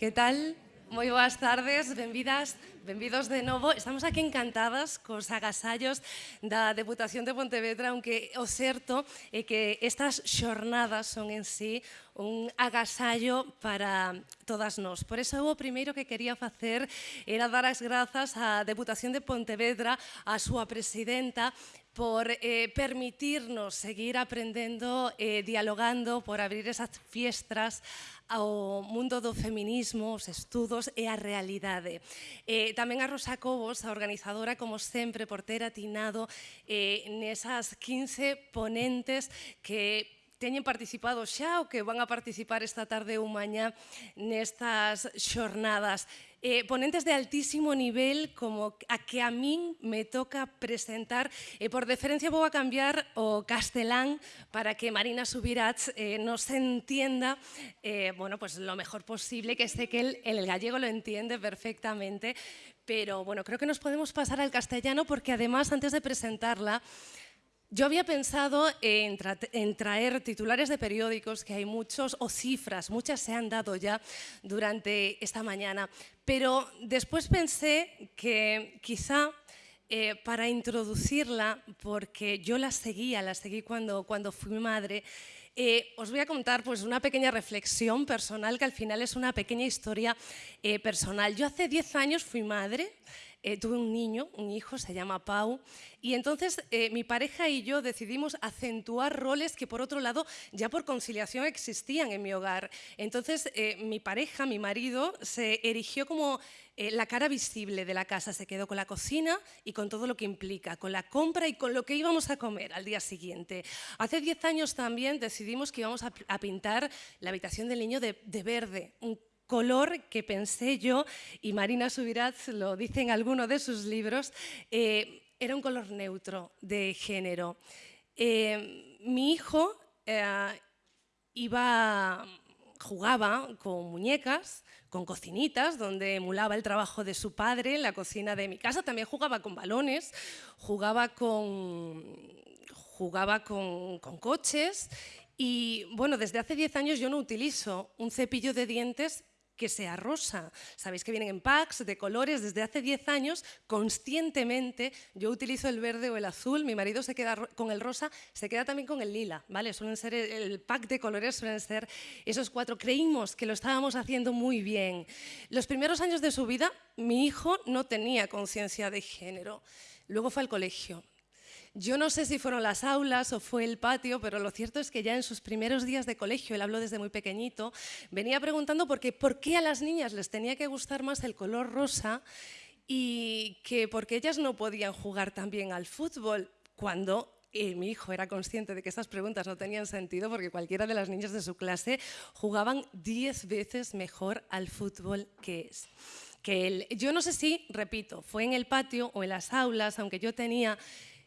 Que tal? Moi boas tardes, benvidas, benvidos de novo. Estamos aquí encantadas cos agasallos da Deputación de Pontevedra, aunque o certo é eh, que estas xornadas son en sí un agasallo para todas nós. Por eso o primeiro que quería facer era dar as grazas á Deputación de Pontevedra, á súa presidenta, por eh, permitirnos seguir aprendendo, eh, dialogando, por abrir esas fiestras ao mundo do feminismo, os estudos e a realidade. Eh, tamén a Rosa Cobos, a organizadora, como sempre, por ter atinado eh, nesas 15 ponentes que teñen participado xa ou que van a participar esta tarde ou mañá nestas xornadas. Eh, ponentes de altísimo nivel como a que a min me toca presentar e por deferencia vou a cambiar o castelán para que Marina Subirats eh, nos entienda eh, bueno, pues lo mejor posible, que sé que el, el gallego lo entiende perfectamente, pero bueno, creo que nos podemos pasar al castellano porque además antes de presentarla yo había pensado en, tra en, traer titulares de periódicos, que hay muchos, o cifras, muchas se han dado ya durante esta mañana, pero después pensé que quizá eh, para introducirla, porque yo la seguía, la seguí cuando, cuando fui madre, eh, os voy a contar pues, una pequeña reflexión personal, que al final es una pequeña historia eh, personal. Yo hace 10 años fui madre, eh, tuve un niño, un hijo, se llama Pau, y entonces eh, mi pareja y yo decidimos acentuar roles que por otro lado ya por conciliación existían en mi hogar. Entonces eh, mi pareja, mi marido, se erigió como la cara visible de la casa, se quedó con la cocina y con todo lo que implica, con la compra y con lo que íbamos a comer al día siguiente. Hace 10 años también decidimos que íbamos a, pintar la habitación del niño de, de verde, un color que pensé yo, y Marina Subirats lo dice en alguno de sus libros, eh, era un color neutro de género. Eh, mi hijo eh, iba, jugaba con muñecas, con cocinitas, donde emulaba el trabajo de su padre en la cocina de mi casa. También jugaba con balones, jugaba con, jugaba con, con coches y bueno, desde hace 10 años yo no utilizo un cepillo de dientes que sea rosa. Sabéis que vienen en packs de colores. Desde hace 10 años, conscientemente, yo utilizo el verde o el azul. Mi marido se queda con el rosa, se queda también con el lila. ¿vale? Suelen ser el pack de colores, suelen ser esos cuatro. Creímos que lo estábamos haciendo muy bien. Los primeros años de su vida, mi hijo no tenía conciencia de género. Luego fue al colegio. Yo no sé si fueron las aulas o fue el patio, pero lo cierto es que ya en sus primeros días de colegio, él habló desde muy pequeñito, venía preguntando por qué, por qué a las niñas les tenía que gustar más el color rosa y que por qué ellas no podían jugar también al fútbol cuando eh, mi hijo era consciente de que estas preguntas no tenían sentido porque cualquiera de las niñas de su clase jugaban 10 veces mejor al fútbol que es. Que él. Yo no sé si, repito, fue en el patio o en las aulas, aunque yo tenía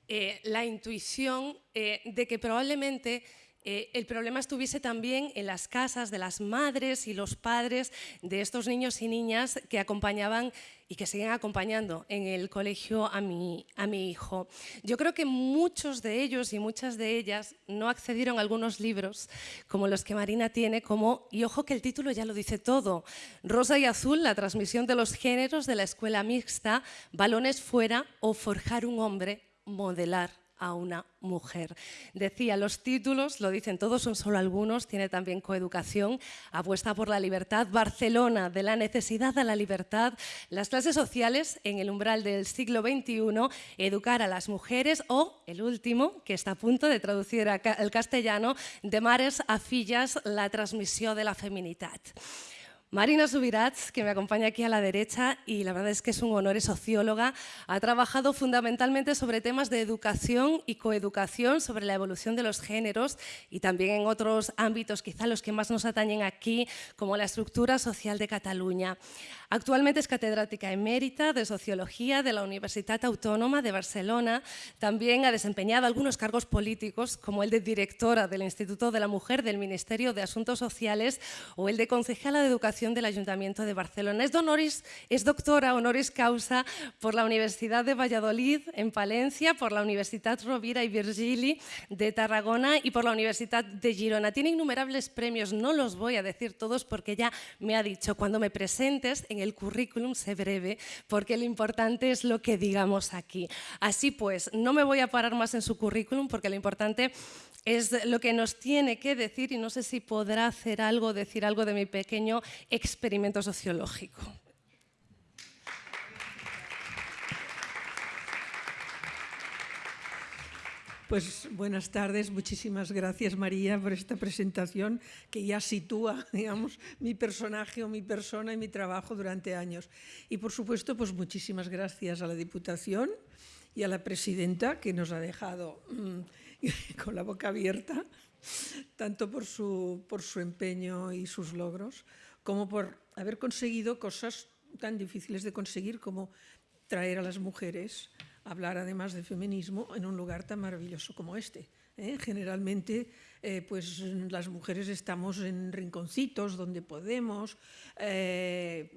eh, la intuición eh, de que probablemente eh, el problema estuviese también en las casas de las madres y los padres de estos niños y niñas que acompañaban y que siguen acompañando en el colegio a mi, a mi hijo. Yo creo que muchos de ellos y muchas de ellas no accedieron a algunos libros como los que Marina tiene, como, y ojo que el título ya lo dice todo, Rosa y Azul, la transmisión de los géneros de la escuela mixta, balones fuera o forjar un hombre modelar a una mujer. Decía, los títulos, lo dicen todos, son solo algunos, tiene también coeducación, apuesta por la libertad, Barcelona, de la necesidad a la libertad, las clases sociales en el umbral del siglo XXI, educar a las mujeres o, el último, que está a punto de traducir al castellano, de mares a fillas, la transmisión de la feminidad. Marina Subirats, que me acompaña aquí a la derecha y la verdad es que es un honor, es socióloga, ha trabajado fundamentalmente sobre temas de educación y coeducación, sobre la evolución de los géneros y también en otros ámbitos, quizá los que más nos atañen aquí, como la estructura social de Cataluña. Actualmente es catedrática emérita de Sociología de la Universidad Autónoma de Barcelona. También ha desempeñado algunos cargos políticos, como el de directora del Instituto de la Mujer del Ministerio de Asuntos Sociales o el de concejala de Educación Del Ayuntamiento de Barcelona. Es, es doctora honoris causa por la Universidad de Valladolid en Palencia, por la Universidad Rovira y Virgili de Tarragona y por la Universidad de Girona. Tiene innumerables premios, no los voy a decir todos porque ya me ha dicho, cuando me presentes en el currículum sé breve, porque lo importante es lo que digamos aquí. Así pues, no me voy a parar más en su currículum porque lo importante es lo que nos tiene que decir y no sé si podrá hacer algo, decir algo de mi pequeño experimento sociológico. Pues buenas tardes, muchísimas gracias María por esta presentación que ya sitúa, digamos, mi personaje o mi persona y mi trabajo durante años. Y por supuesto, pues muchísimas gracias a la Diputación y a la Presidenta que nos ha dejado mm, con la boca abierta, tanto por su, por su empeño y sus logros, como por haber conseguido cosas tan difíciles de conseguir como traer a las mujeres hablar además de feminismo en un lugar tan maravilloso como este. ¿eh? Generalmente eh, pues las mujeres estamos en rinconcitos donde podemos, eh,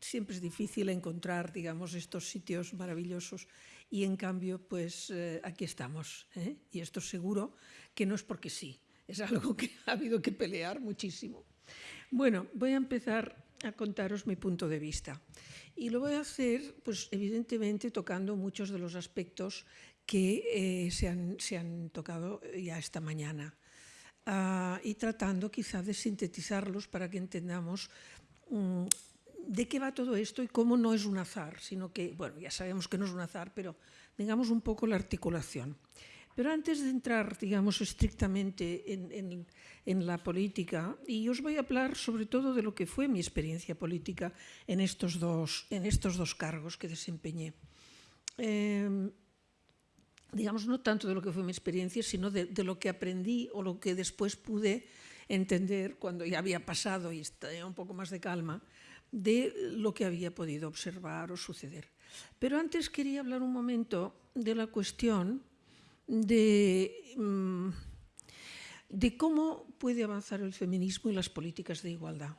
siempre es difícil encontrar digamos, estos sitios maravillosos y en cambio pues aquí estamos y esto seguro que no es porque sí, es algo que ha habido que pelear muchísimo. Bueno, voy a empezar a contaros mi punto de vista. Y lo voy a hacer, pues evidentemente, tocando muchos de los aspectos que eh, se, han, tocado ya esta mañana ah, y tratando quizá de sintetizarlos para que entendamos mm, de qué va todo esto y cómo no es un azar, sino que, bueno, ya sabemos que no es un azar, pero digamos un poco la articulación. Pero antes de entrar, digamos, estrictamente en, la política, y os voy a hablar sobre todo de lo que fue mi experiencia política en estos dos, en estos dos cargos que desempeñé. Em, digamos, no tanto de lo que fue mi experiencia, sino de, lo que aprendí o lo que después pude entender cuando ya había pasado y estaba un poco más de calma, de lo que había podido observar o suceder. Pero antes quería hablar un momento de la cuestión de, mm, de cómo puede avanzar el feminismo y las políticas de igualdad.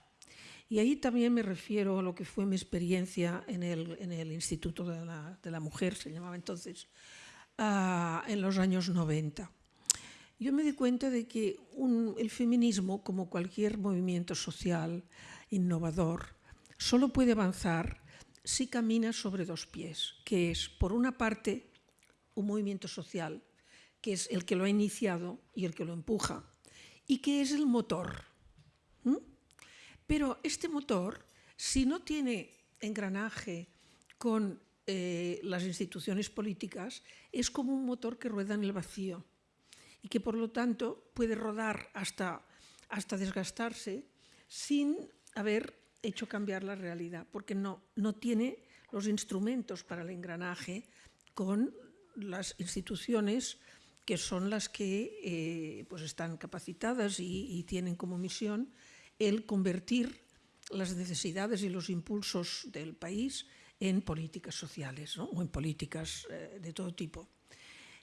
Y ahí también me refiero a lo que fue mi experiencia en el, en el Instituto de la, Mujer, se llamaba entonces, uh, en los años 90. Yo me di cuenta de que el feminismo, como cualquier movimiento social innovador, solo puede avanzar si camina sobre dos pies, que es, por una parte, un movimiento social que es el que lo ha iniciado y el que lo empuja, y que es el motor. Pero este motor, si no tiene engranaje con eh, las instituciones políticas, es como un motor que rueda en el vacío y que por lo tanto puede rodar hasta, hasta desgastarse sin haber hecho cambiar la realidad, porque no, no tiene los instrumentos para el engranaje con las instituciones que son las que eh, pues están capacitadas y, tienen como misión el convertir las necesidades y los impulsos del país en políticas sociales o en políticas eh, de todo tipo.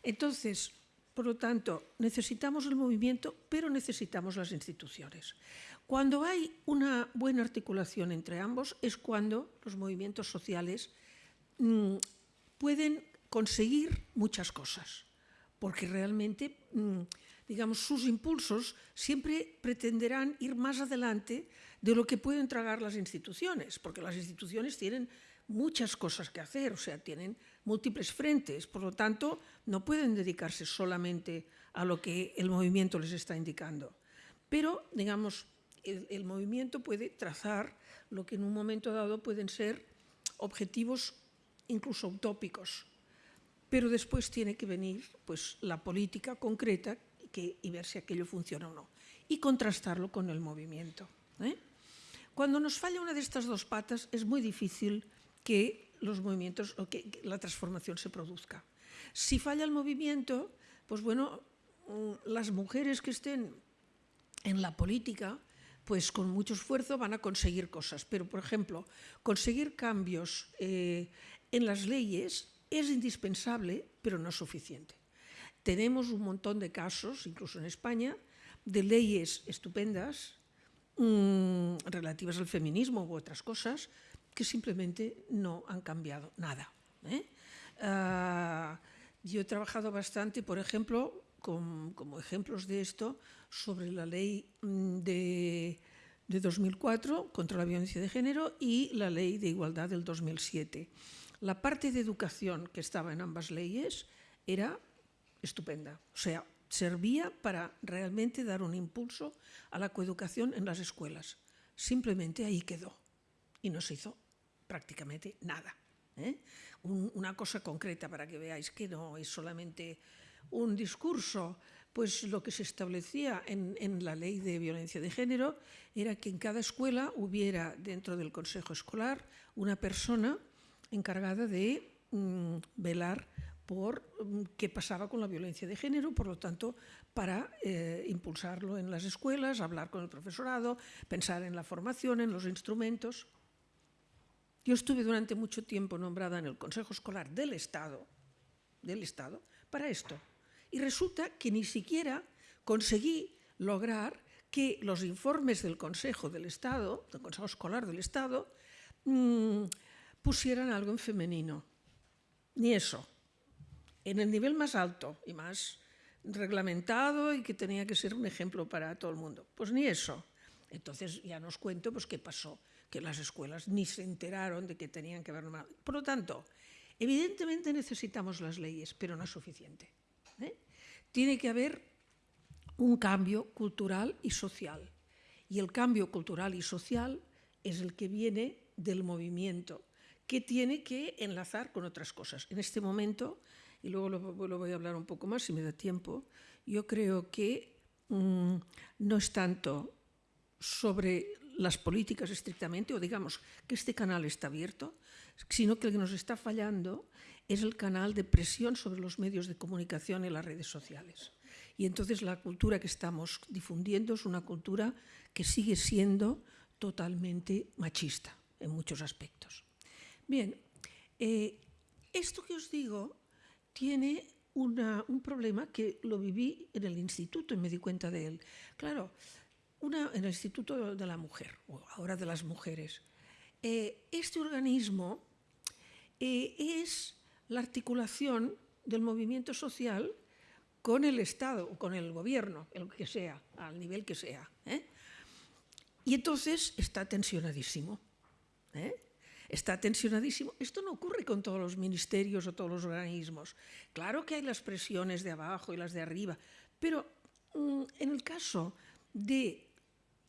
Entonces, por lo tanto, necesitamos el movimiento, pero necesitamos las instituciones. Cuando hay una buena articulación entre ambos es cuando los movimientos sociales mm, pueden conseguir muchas cosas porque realmente, mm, digamos, sus impulsos siempre pretenderán ir más adelante de lo que pueden tragar las instituciones, porque las instituciones tienen muchas cosas que hacer, o sea, tienen múltiples frentes, por lo tanto, no pueden dedicarse solamente a lo que el movimiento les está indicando. Pero, digamos, el, el movimiento puede trazar lo que en un momento dado pueden ser objetivos incluso utópicos, pero después tiene que venir pues, la política concreta que, y ver si aquello funciona o no, y contrastarlo con el movimiento. ¿eh? Cuando nos falla una de estas dos patas es muy difícil que los movimientos o que, la transformación se produzca. Si falla el movimiento, pues bueno, mm, las mujeres que estén en la política, pues con mucho esfuerzo van a conseguir cosas. Pero, por ejemplo, conseguir cambios eh, en las leyes es indispensable, pero no suficiente. Tenemos un montón de casos, incluso en España, de leyes estupendas, mmm, relativas al feminismo u otras cosas que simplemente no han cambiado nada. ¿eh? Uh, yo he trabajado bastante, por ejemplo, como ejemplos de esto, sobre la ley mm, de, de 2004 contra la violencia de género y la ley de igualdad del 2007. La parte de educación que estaba en ambas leyes era estupenda. O sea, servía para realmente dar un impulso a la coeducación en las escuelas. Simplemente ahí quedó y no se hizo prácticamente nada. ¿eh? Un, una cosa concreta para que veáis que no es solamente un discurso, pues lo que se establecía en, la ley de violencia de género era que en cada escuela hubiera dentro del consejo escolar una persona encargada de mmm, velar por mm, qué pasaba con la violencia de género, por lo tanto, para eh, impulsarlo en las escuelas, hablar con el profesorado, pensar en la formación, en los instrumentos. Yo estuve durante mucho tiempo nombrada en el Consejo Escolar del Estado, del Estado para esto. Y resulta que ni siquiera conseguí lograr que los informes del Consejo del Estado, del Consejo Escolar del Estado, mmm, pusieran algo en femenino. Ni eso en el nivel más alto y más reglamentado y que tenía que ser un ejemplo para todo el mundo. Pues ni eso. Entonces ya nos cuento pues, qué pasó, que las escuelas ni se enteraron de que tenían que haber normal. Por lo tanto, evidentemente necesitamos las leyes, pero no es suficiente. ¿eh? Tiene que haber un cambio cultural y social. Y el cambio cultural y social es el que viene del movimiento, que tiene que enlazar con otras cosas. En este momento y luego lo, voy a hablar un poco más si me da tiempo, yo creo que mmm, no es tanto sobre las políticas estrictamente, o digamos que este canal está abierto, sino que el que nos está fallando es el canal de presión sobre los medios de comunicación y las redes sociales. Y entonces la cultura que estamos difundiendo es una cultura que sigue siendo totalmente machista en muchos aspectos. Bien, eh, esto que os digo tiene un problema que lo viví en el instituto y me di cuenta de él. Claro, en el Instituto de la Mujer, o ahora de las mujeres. Eh, este organismo eh, es la articulación del movimiento social con el Estado con el gobierno, el que sea, al nivel que sea. ¿eh? Y entonces está tensionadísimo. está tensionadísimo. Esto no ocurre con todos los ministerios o todos los organismos. Claro que hay las presiones de abajo y las de arriba, pero mmm, en el caso de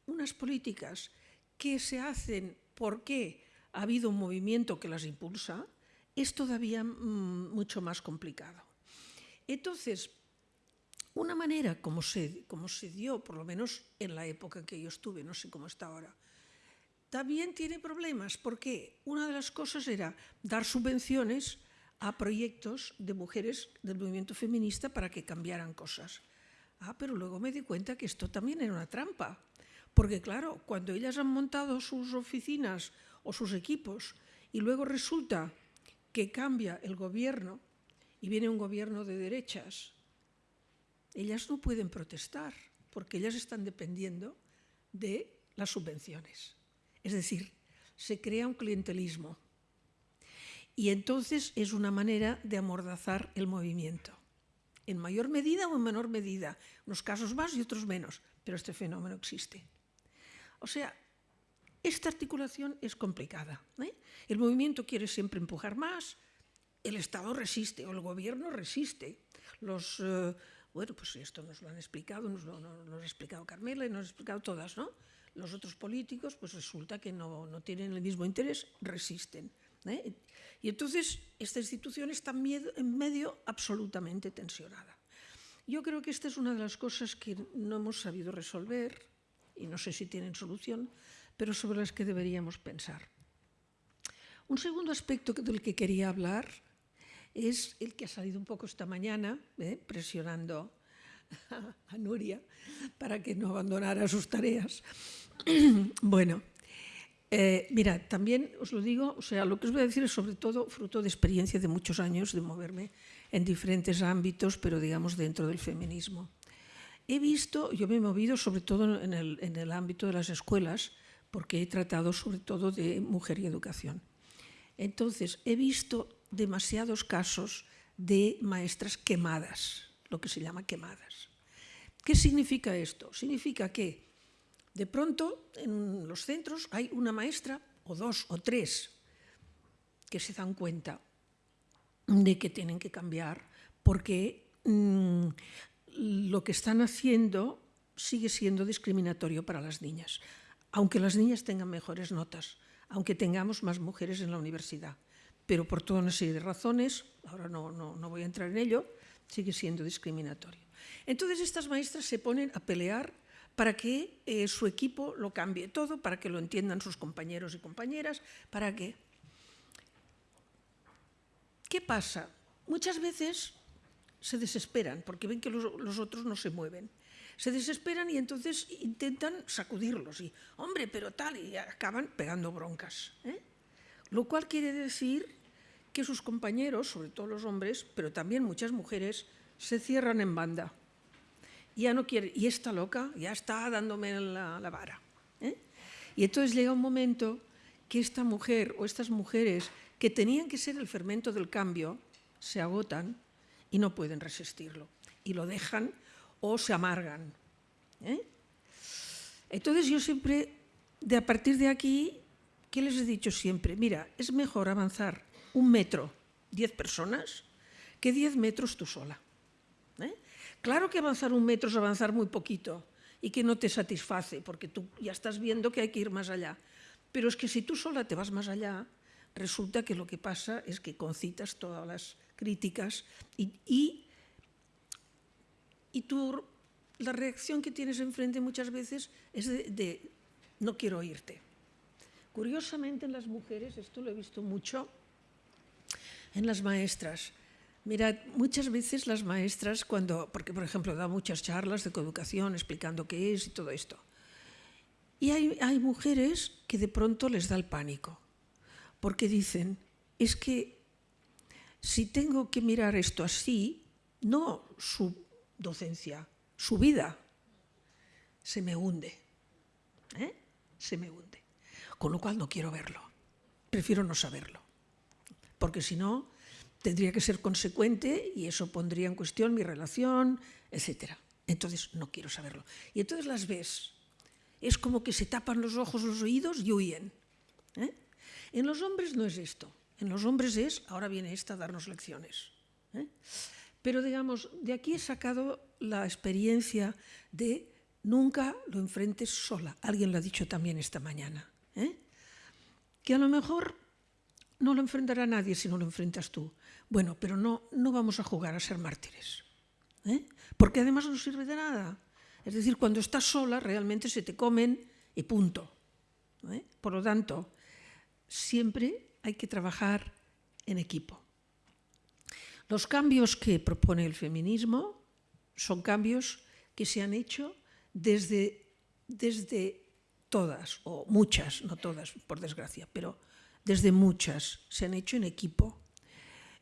unas políticas que se hacen porque ha habido un movimiento que las impulsa, es todavía mmm, mucho más complicado. Entonces, una manera como se, como se dio, por lo menos en la época que yo estuve, no sé cómo está ahora, también tiene problemas porque una de las cosas era dar subvenciones a proyectos de mujeres del movimiento feminista para que cambiaran cosas. Ah, pero luego me di cuenta que esto también era una trampa, porque claro, cuando ellas han montado sus oficinas o sus equipos y luego resulta que cambia el gobierno y viene un gobierno de derechas, ellas no pueden protestar porque ellas están dependiendo de las subvenciones. Es decir, se crea un clientelismo. Y entonces es una manera de amordazar el movimiento. En mayor medida o en menor medida. Unos casos más y otros menos. Pero este fenómeno existe. O sea, esta articulación es complicada. ¿eh? El movimiento quiere siempre empujar más, el Estado resiste o el gobierno resiste. Los, eh, bueno, pues esto nos lo han explicado, nos lo, nos lo ha explicado Carmela y nos ha explicado todas, ¿no? Los otros políticos, pues resulta que no, no tienen el mismo interés, resisten. ¿eh? Y entonces esta institución está en medio absolutamente tensionada. Yo creo que esta es una de las cosas que no hemos sabido resolver, y no sé si tienen solución, pero sobre las que deberíamos pensar. Un segundo aspecto del que quería hablar es el que ha salido un poco esta mañana, ¿eh? presionando a Nuria para que no abandonara sus tareas. bueno, eh, mira, también os lo digo, o sea, lo que os voy a decir es sobre todo fruto de experiencia de muchos años de moverme en diferentes ámbitos, pero digamos dentro del feminismo. He visto, yo me he movido sobre todo en el, ámbito de las escuelas, porque he tratado sobre todo de mujer y educación. Entonces, he visto demasiados casos de maestras quemadas, lo que se llama quemadas. ¿Qué significa esto? Significa que de pronto en los centros hay una maestra o dos o tres que se dan cuenta de que tienen que cambiar porque mmm, lo que están haciendo sigue siendo discriminatorio para las niñas, aunque las niñas tengan mejores notas, aunque tengamos más mujeres en la universidad. Pero por toda una serie de razones, ahora no, no, no voy a entrar en ello, sigue siendo discriminatorio. Entonces estas maestras se ponen a pelear para que eh, su equipo lo cambie todo, para que lo entiendan sus compañeros y compañeras, para que... ¿Qué pasa? Muchas veces se desesperan porque ven que los, los, otros no se mueven. Se desesperan y entonces intentan sacudirlos y, hombre, pero tal, y acaban pegando broncas. ¿eh? Lo cual quiere decir que sus compañeros, sobre todo los hombres, pero también muchas mujeres, se cierran en banda. Ya no quiere, y esta loca ya está dándome la, la vara. ¿eh? Y entonces llega un momento que esta mujer o estas mujeres que tenían que ser el fermento del cambio se agotan y no pueden resistirlo. Y lo dejan o se amargan. ¿eh? Entonces yo siempre, de a partir de aquí, ¿qué les he dicho siempre? Mira, es mejor avanzar un metro, diez personas, que diez metros tú sola. ¿eh? Claro que avanzar un metro es avanzar muy poquito y que no te satisface, porque tú ya estás viendo que hay que ir más allá. Pero es que si tú sola te vas más allá, resulta que lo que pasa es que concitas todas las críticas y, y, y tú, la reacción que tienes enfrente muchas veces es de, no quiero oírte. Curiosamente en las mujeres, esto lo he visto mucho, en las maestras. Mirad, muchas veces las maestras, cuando, porque por ejemplo da muchas charlas de coeducación explicando qué es y todo esto, y hay, hay mujeres que de pronto les da el pánico, porque dicen, es que si tengo que mirar esto así, no su docencia, su vida, se me hunde, ¿eh? se me hunde. Con lo cual no quiero verlo, prefiero no saberlo, porque si no tendría que ser consecuente y eso pondría en cuestión mi relación, etc. Entonces no quiero saberlo. Y entonces las ves, es como que se tapan los ojos, los oídos y huyen. ¿eh? En los hombres no es esto. En los hombres es, ahora viene esta a darnos lecciones. ¿eh? Pero digamos, de aquí he sacado la experiencia de nunca lo enfrentes sola. Alguien lo ha dicho también esta mañana. ¿eh? Que a lo mejor no lo enfrentará nadie si no lo enfrentas tú. Bueno, pero no, no vamos a jugar a ser mártires. ¿eh? Porque además no sirve de nada. Es decir, cuando estás sola realmente se te comen y punto. ¿eh? Por lo tanto, siempre hay que trabajar en equipo. Los cambios que propone el feminismo son cambios que se han hecho desde, desde todas, o muchas, no todas, por desgracia, pero desde muchas, se han hecho en equipo.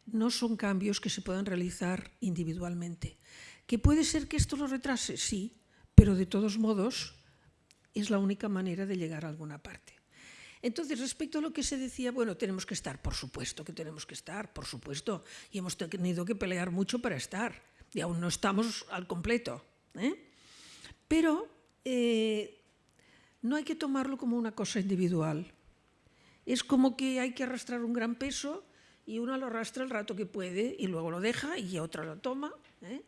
No son cambios que se puedan realizar individualmente. ¿Que puede ser que esto lo retrase? Sí, pero de todos modos es la única manera de llegar a alguna parte. Entonces, respecto a lo que se decía, bueno, tenemos que estar, por supuesto que tenemos que estar, por supuesto, y hemos tenido que pelear mucho para estar, y aún no estamos al completo. ¿eh? Pero eh, no hay que tomarlo como una cosa individual. Es como que hay que arrastrar un gran peso y uno lo arrastra el rato que puede y luego lo deja y otra lo toma. ¿eh?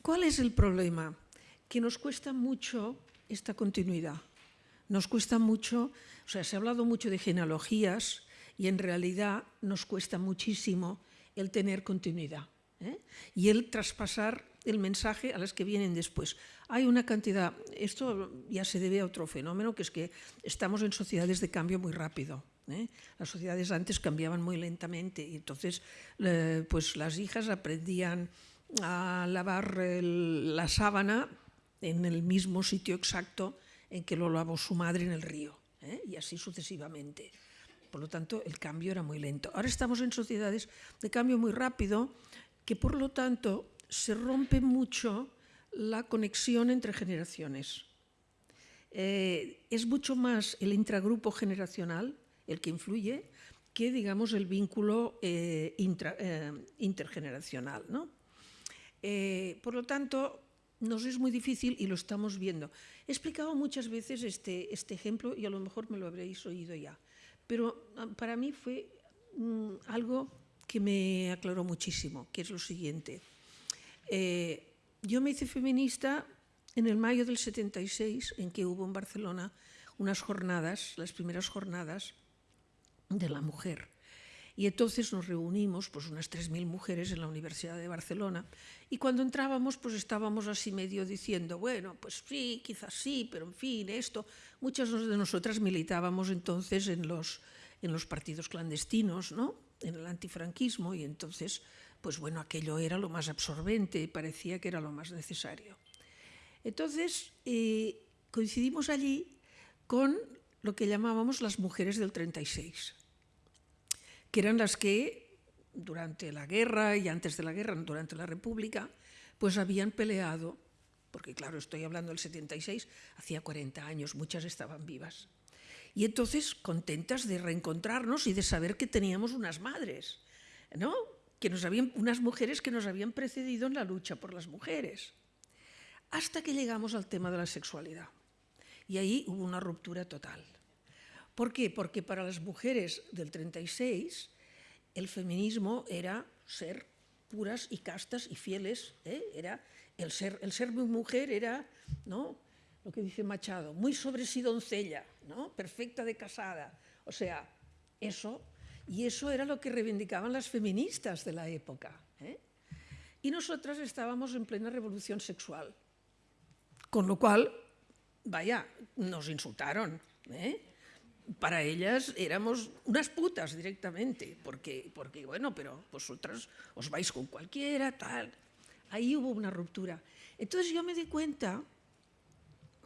¿Cuál es el problema? Que nos cuesta mucho esta continuidad. Nos cuesta mucho, o sea, se ha hablado mucho de genealogías y en realidad nos cuesta muchísimo el tener continuidad ¿eh? y el traspasar el mensaje a las que vienen después. Hay una cantidad, esto ya se debe a otro fenómeno, que es que estamos en sociedades de cambio muy rápido. ¿eh? Las sociedades antes cambiaban muy lentamente y entonces eh, pues las hijas aprendían a lavar el, la sábana en el mismo sitio exacto en que lo lavó su madre en el río, ¿eh? y así sucesivamente. Por lo tanto, el cambio era muy lento. Ahora estamos en sociedades de cambio muy rápido, que por lo tanto se rompe mucho la conexión entre generaciones. Eh, es mucho más el intragrupo generacional el que influye que, digamos, el vínculo eh, eh, intergeneracional. ¿no? por lo tanto, nos es muy difícil y lo estamos viendo. He explicado muchas veces este, este ejemplo y a lo mejor me lo habréis oído ya, pero ah, para mí fue mm, algo que me aclaró muchísimo, que es lo siguiente. yo me hice feminista en el mayo del 76, en que hubo en Barcelona unas jornadas, las primeras jornadas de la mujer. Y entonces nos reunimos, pues unas 3.000 mujeres en la Universidad de Barcelona, y cuando entrábamos, pues estábamos así medio diciendo, bueno, pues sí, quizás sí, pero en fin, esto. Muchas de nosotras militábamos entonces en los, en los partidos clandestinos, ¿no? en el antifranquismo, y entonces, pues bueno, aquello era lo más absorbente, parecía que era lo más necesario. Entonces, eh, coincidimos allí con lo que llamábamos las mujeres del 36, que eran las que durante la guerra y antes de la guerra, durante la República, pues habían peleado, porque claro, estoy hablando del 76, hacía 40 años, muchas estaban vivas. Y entonces contentas de reencontrarnos y de saber que teníamos unas madres, ¿no? que nos habían, unas mujeres que nos habían precedido en la lucha por las mujeres hasta que llegamos al tema de la sexualidad. Y ahí hubo una ruptura total. ¿Por qué? Porque para las mujeres del 36 el feminismo era ser puras y castas y fieles, ¿eh? era el ser, el ser mujer era, ¿no? lo que dice Machado, muy sobre sí doncella, ¿no? perfecta de casada. O sea, eso, y eso era lo que reivindicaban las feministas de la época. ¿eh? Y nosotras estábamos en plena revolución sexual. Con lo cual, vaya, nos insultaron. ¿eh? Para ellas éramos unas putas directamente, porque, porque bueno, pero vosotras os vais con cualquiera, tal. Ahí hubo una ruptura. Entonces yo me di cuenta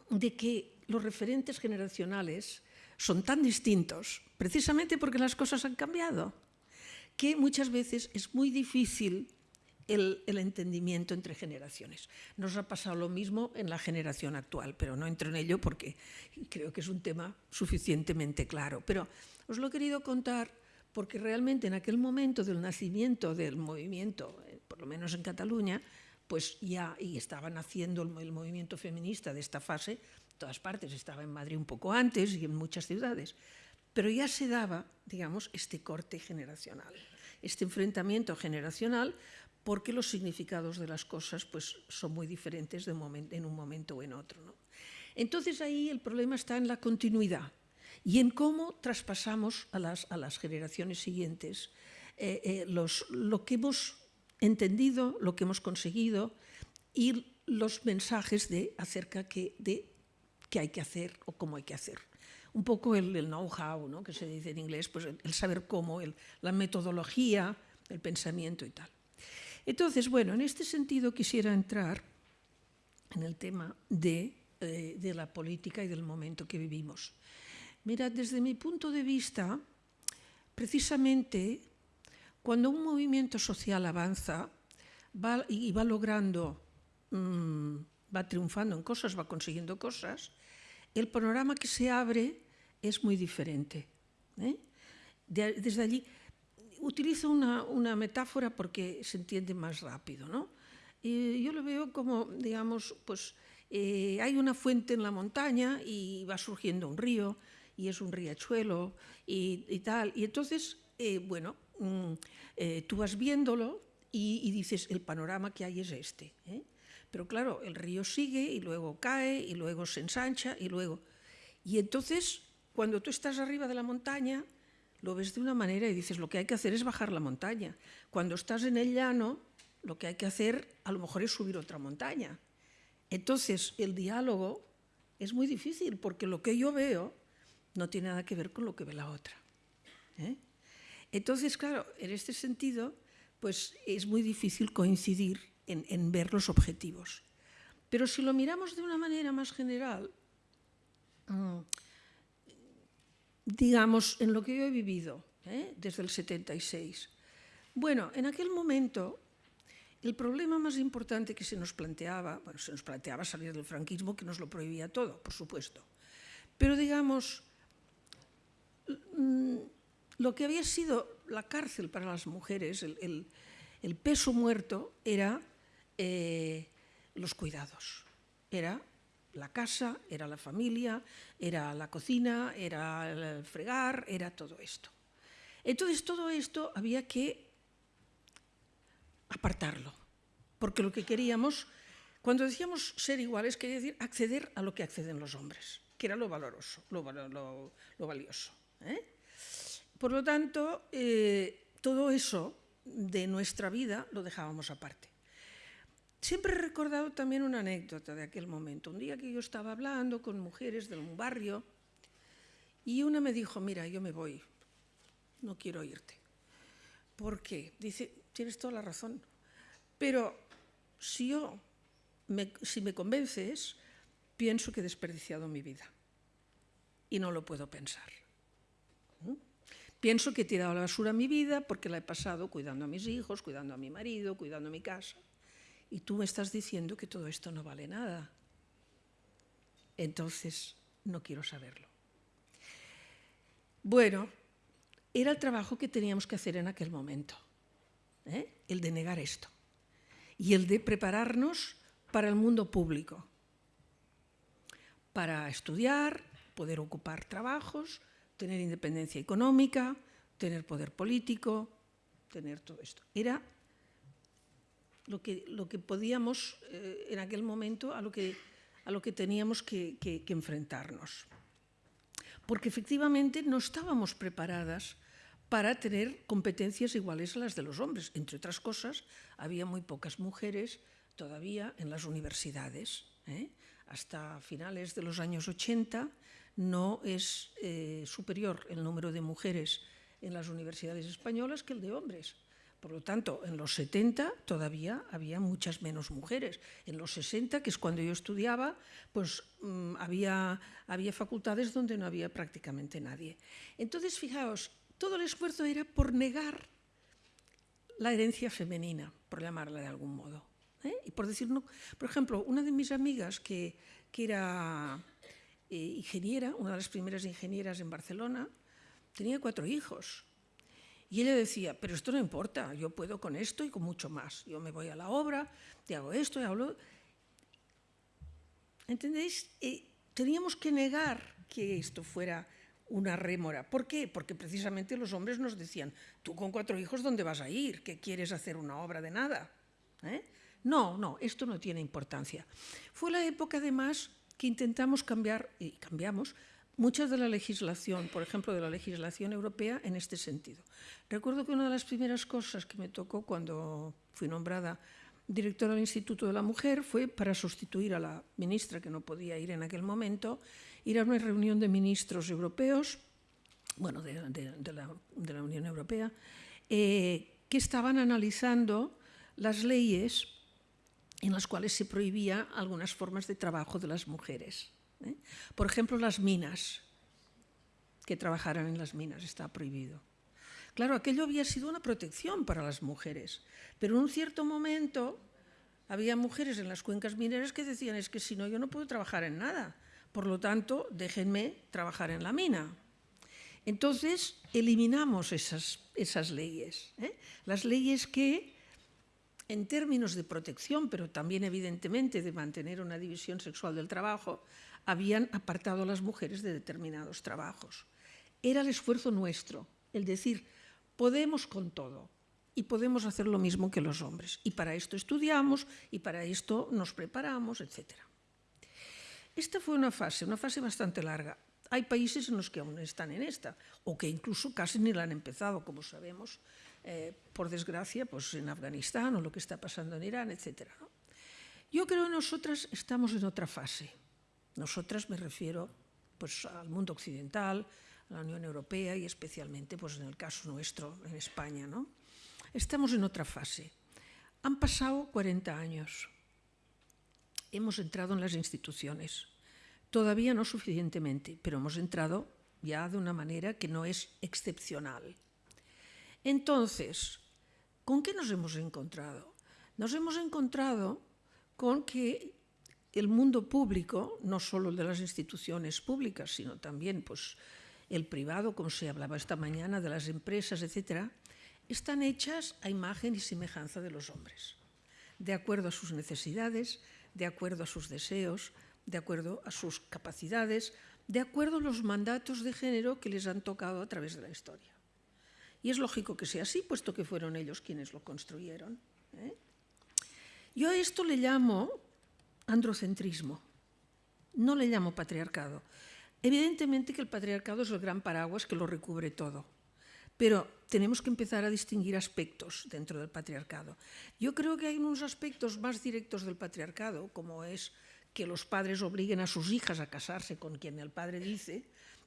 de que los referentes generacionales son tan distintos, precisamente porque las cosas han cambiado, que muchas veces es muy difícil el, entendimiento entre generaciones. Nos ha pasado lo mismo en la generación actual, pero no entro en ello porque creo que es un tema suficientemente claro. Pero os lo he querido contar porque realmente en aquel momento del nacimiento del movimiento, eh, por lo menos en Cataluña, pues ya y estaban haciendo el, el movimiento feminista de esta fase, en todas partes, estaba en Madrid un poco antes y en muchas ciudades, pero ya se daba, digamos, este corte generacional, este enfrentamiento generacional porque los significados de las cosas pues, son muy diferentes de en un momento o en otro. ¿no? Entonces ahí el problema está en la continuidad y en cómo traspasamos a las, a las generaciones siguientes eh, eh, los, lo que hemos entendido, lo que hemos conseguido y los mensajes de, acerca que, de qué hay que hacer o cómo hay que hacer. Un poco el, know-how, ¿no? que se dice en inglés, pues el, el saber cómo, el, la metodología, el pensamiento y tal. Entonces, bueno, en este sentido quisiera entrar en el tema de, eh, de la política y del momento que vivimos. Mira, desde mi punto de vista, precisamente cuando un movimiento social avanza va, y va logrando, mmm, va triunfando en cosas, va consiguiendo cosas, el panorama que se abre es muy diferente. ¿eh? De, desde allí, utilizo una, metáfora porque se entiende más rápido, ¿no? Y yo lo veo como, digamos, pues eh, hay una fuente en la montaña y va surgiendo un río y es un riachuelo y, tal. Y entonces, eh, bueno, mm, eh, tú vas viéndolo y, dices, el panorama que hay es este. ¿eh? Pero claro, el río sigue y luego cae y luego se ensancha y luego... Y entonces, cuando tú estás arriba de la montaña, lo ves de una manera y dices, lo que hay que hacer es bajar la montaña. Cuando estás en el llano, lo que hay que hacer a lo mejor es subir otra montaña. Entonces, el diálogo es muy difícil porque lo que yo veo no tiene nada que ver con lo que ve la otra. ¿eh? Entonces, claro, en este sentido, pues es muy difícil coincidir en, en ver los objetivos. Pero si lo miramos de una manera más general, mmm, digamos, en lo que yo he vivido ¿eh? desde el 76. Bueno, en aquel momento El problema más importante que se nos planteaba, bueno, se nos planteaba salir del franquismo, que nos lo prohibía todo, por supuesto. Pero digamos, mm, lo que había sido la cárcel para las mujeres, el, peso muerto, era eh, los cuidados. Era la casa, era la familia, era la cocina, era el fregar, era todo esto. Entonces todo esto había que apartarlo, porque lo que queríamos, cuando decíamos ser iguales, quería decir acceder a lo que acceden los hombres, que era lo valoroso, lo, valioso. ¿eh? Por lo tanto, eh, todo eso de nuestra vida lo dejábamos aparte. Siempre he recordado también una anécdota de aquel momento. Un día que yo estaba hablando con mujeres de un barrio y una me dijo, mira, yo me voy, no quiero irte. ¿Por qué? Dice, tienes toda la razón, pero si yo, me, si me convences, pienso que he desperdiciado mi vida y no lo puedo pensar. Pienso que he tirado a la basura mi vida porque la he pasado cuidando a mis hijos, cuidando a mi marido, cuidando a mi casa y tú me estás diciendo que todo esto no vale nada. Entonces, no quiero saberlo. Bueno, era el trabajo que teníamos que hacer en aquel momento, ¿eh? el de negar esto y el de prepararnos para el mundo público, para estudiar, poder ocupar trabajos, tener independencia económica, tener poder político, tener todo esto. Era lo que, lo que podíamos eh, en aquel momento a lo que, a lo que teníamos que, enfrentarnos. Porque efectivamente no estábamos preparadas para tener competencias iguales a las de los hombres. Entre otras cosas, había muy pocas mujeres todavía en las universidades. ¿eh? Hasta finales de los años 80 no es eh, superior el número de mujeres en las universidades españolas que el de hombres. Por lo tanto, en los 70 todavía había muchas menos mujeres. En los 60, que es cuando yo estudiaba, pues mmm, había, había facultades donde no había prácticamente nadie. Entonces, fijaos, todo el esfuerzo era por negar la herencia femenina, por llamarla de algún modo. ¿eh? Y por decir, no, por ejemplo, una de mis amigas que, que era eh, ingeniera, una de las primeras ingenieras en Barcelona, tenía cuatro hijos y ella decía, pero esto no importa, yo puedo con esto y con mucho más. Yo me voy a la obra, te hago esto y hablo... ¿Entendéis? Eh, teníamos que negar que esto fuera una rémora. ¿Por qué? Porque precisamente los hombres nos decían, tú con cuatro hijos, ¿dónde vas a ir? ¿Qué quieres hacer una obra de nada? ¿Eh? No, no, esto no tiene importancia. Fue la época, además, que intentamos cambiar, y cambiamos, mucha de la legislación, por ejemplo, de la legislación europea en este sentido. Recuerdo que una de las primeras cosas que me tocó cuando fui nombrada directora del Instituto de la Mujer fue para sustituir a la ministra que no podía ir en aquel momento, ir a una reunión de ministros europeos, bueno, de, de la, Unión Europea, eh, que estaban analizando las leyes en las cuales se prohibía algunas formas de trabajo de las mujeres. ¿Eh? Por ejemplo, las minas, que trabajaran en las minas, está prohibido. Claro, aquello había sido una protección para las mujeres, pero en un cierto momento había mujeres en las cuencas mineras que decían es que si no yo no puedo trabajar en nada, por lo tanto déjenme trabajar en la mina. Entonces eliminamos esas, esas leyes, ¿eh? las leyes que en términos de protección, pero también evidentemente de mantener una división sexual del trabajo, habían apartado a las mujeres de determinados trabajos. Era el esfuerzo nuestro, el decir, podemos con todo y podemos hacer lo mismo que los hombres. Y para esto estudiamos y para esto nos preparamos, etc. Esta fue una fase, una fase bastante larga. Hay países en los que aún están en esta, o que incluso casi ni la han empezado, como sabemos, eh, por desgracia, pues en Afganistán o lo que está pasando en Irán, etc. Yo creo que nosotras estamos en otra fase. Nosotras me refiero pues, al mundo occidental, a la Unión Europea y especialmente pues, en el caso nuestro, en España. ¿no? Estamos en otra fase. Han pasado 40 años. Hemos entrado en las instituciones. Todavía no suficientemente, pero hemos entrado ya de una manera que no es excepcional. Entonces, ¿con qué nos hemos encontrado? nos hemos encontrado con que el mundo público, no solo el de las instituciones públicas, sino también pues, el privado, como se hablaba esta mañana, de las empresas, etcétera, están hechas a imagen y semejanza de los hombres, de acuerdo a sus necesidades, de acuerdo a sus deseos, de acuerdo a sus capacidades, de acuerdo a los mandatos de género que les han tocado a través de la historia. Y es lógico que sea así, puesto que fueron ellos quienes lo construyeron. ¿eh? Yo a esto le llamo androcentrismo, no le llamo patriarcado. Evidentemente que el patriarcado es el gran paraguas que lo recubre todo, pero tenemos que empezar a distinguir aspectos dentro del patriarcado. Yo creo que hay unos aspectos más directos del patriarcado, como es que los padres obliguen a sus hijas a casarse con quien el padre dice,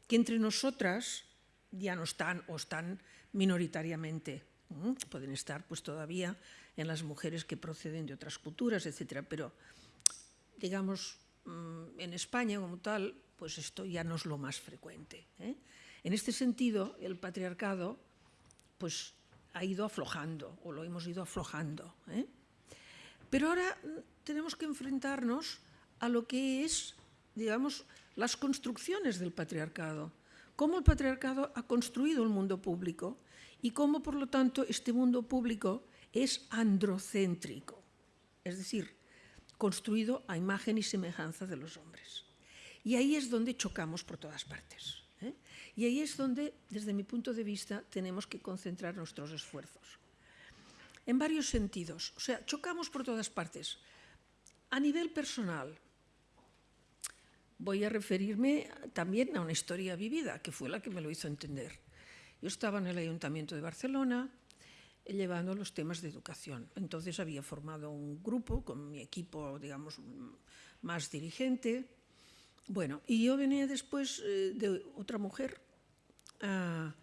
que entre nosotras ya no están o están minoritariamente. Pueden estar pues todavía en las mujeres que proceden de otras culturas, etcétera, pero digamos mm, en España como tal, pues esto ya no es lo más frecuente. ¿eh? En este sentido, el patriarcado pues ha ido aflojando o lo hemos ido aflojando. ¿eh? Pero ahora mm, tenemos que enfrentarnos a lo que es, digamos, las construcciones del patriarcado, cómo el patriarcado ha construido el mundo público y cómo, por lo tanto, este mundo público es androcéntrico, es decir, construido a imagen y semejanza de los hombres. Y ahí es donde chocamos por todas partes. ¿eh? Y ahí es donde, desde mi punto de vista, tenemos que concentrar nuestros esfuerzos. En varios sentidos. O sea, chocamos por todas partes. A nivel personal, voy a referirme también a una historia vivida, que fue la que me lo hizo entender. Yo estaba en el Ayuntamiento de Barcelona llevando los temas de educación. Entonces había formado un grupo con mi equipo, digamos, más dirigente. Bueno, y yo venía después eh, de otra mujer ah,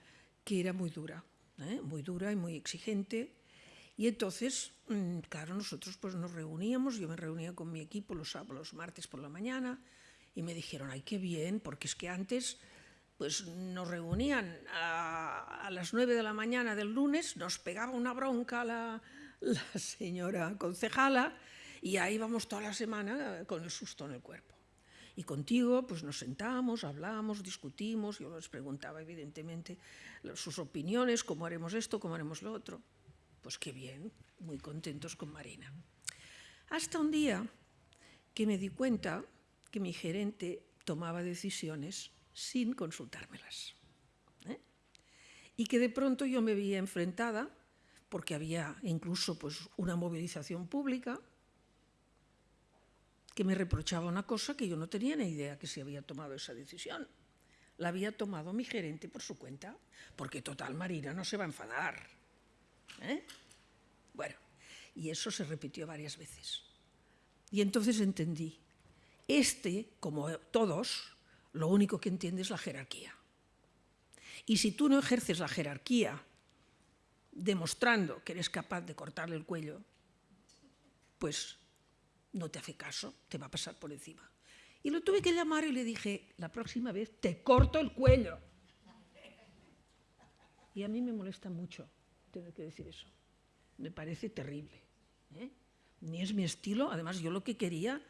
que era muy dura, ¿eh? muy dura y muy exigente. Y entonces, mm, claro, nosotros pues nos reuníamos, yo me reunía con mi equipo los, los martes por la mañana, y me dijeron, ay, qué bien, porque es que antes pues nos reunían a, las nueve de la mañana del lunes, nos pegaba una bronca la, la señora concejala y ahí vamos toda la semana con el susto en el cuerpo. Y contigo pues nos sentamos, hablamos, discutimos, yo les preguntaba evidentemente sus opiniones, cómo haremos esto, cómo haremos lo otro. Pues qué bien, muy contentos con Marina. Hasta un día que me di cuenta que mi gerente tomaba decisiones sin consultármelas. ¿eh? Y que de pronto yo me veía enfrentada, porque había incluso pues, una movilización pública, que me reprochaba una cosa que yo no tenía ni idea que se había tomado esa decisión. La había tomado mi gerente por su cuenta, porque total Marina no se va a enfadar. ¿eh? Bueno, y eso se repitió varias veces. Y entonces entendí este, como todos, lo único que entiende es la jerarquía. Y si tú no ejerces la jerarquía demostrando que eres capaz de cortarle el cuello, pues no te hace caso, te va a pasar por encima. Y lo tuve que llamar y le dije, la próxima vez te corto el cuello. Y a mí me molesta mucho tener que decir eso. Me parece terrible. ¿eh? Ni es mi estilo, además yo lo que quería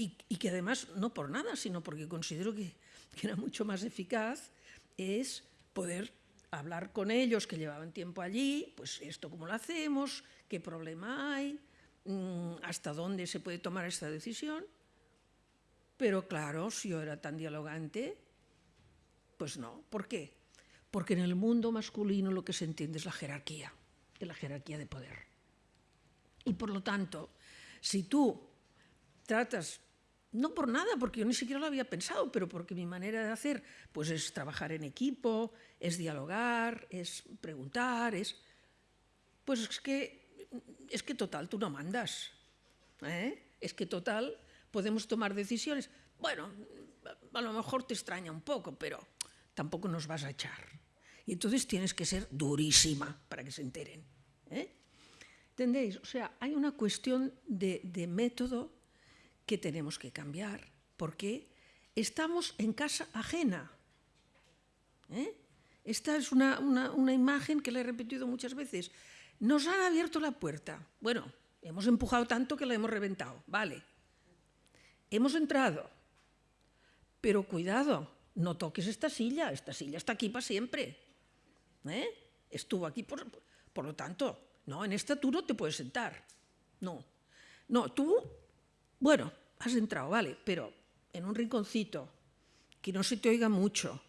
y, que además, no por nada, sino porque considero que, era mucho más eficaz, es poder hablar con ellos que llevaban tiempo allí, pues esto cómo lo hacemos, qué problema hay, mm, hasta dónde se puede tomar esta decisión. Pero claro, si yo era tan dialogante, pues no. ¿Por qué? Porque en el mundo masculino lo que se entiende es la jerarquía, la jerarquía de poder. Y por lo tanto, si tú tratas no por nada, porque yo ni siquiera lo había pensado, pero porque mi manera de hacer pues es trabajar en equipo, es dialogar, es preguntar, es... Pues es que, es que total, tú no mandas. ¿eh? Es que total, podemos tomar decisiones. Bueno, a lo mejor te extraña un poco, pero tampoco nos vas a echar. Y entonces tienes que ser durísima para que se enteren. ¿eh? ¿Entendéis? O sea, hay una cuestión de, de método que tenemos que cambiar, porque estamos en casa ajena. ¿eh? Esta es una, una, imagen que le he repetido muchas veces. Nos han abierto la puerta. Bueno, hemos empujado tanto que la hemos reventado, vale. Hemos entrado, pero cuidado, no toques esta silla, esta silla está aquí para siempre. ¿eh? Estuvo aquí por, por lo tanto, no, en esta tú no te puedes sentar. No, no, tú, bueno, has entrado, vale, pero en un rinconcito, que no se te oiga mucho,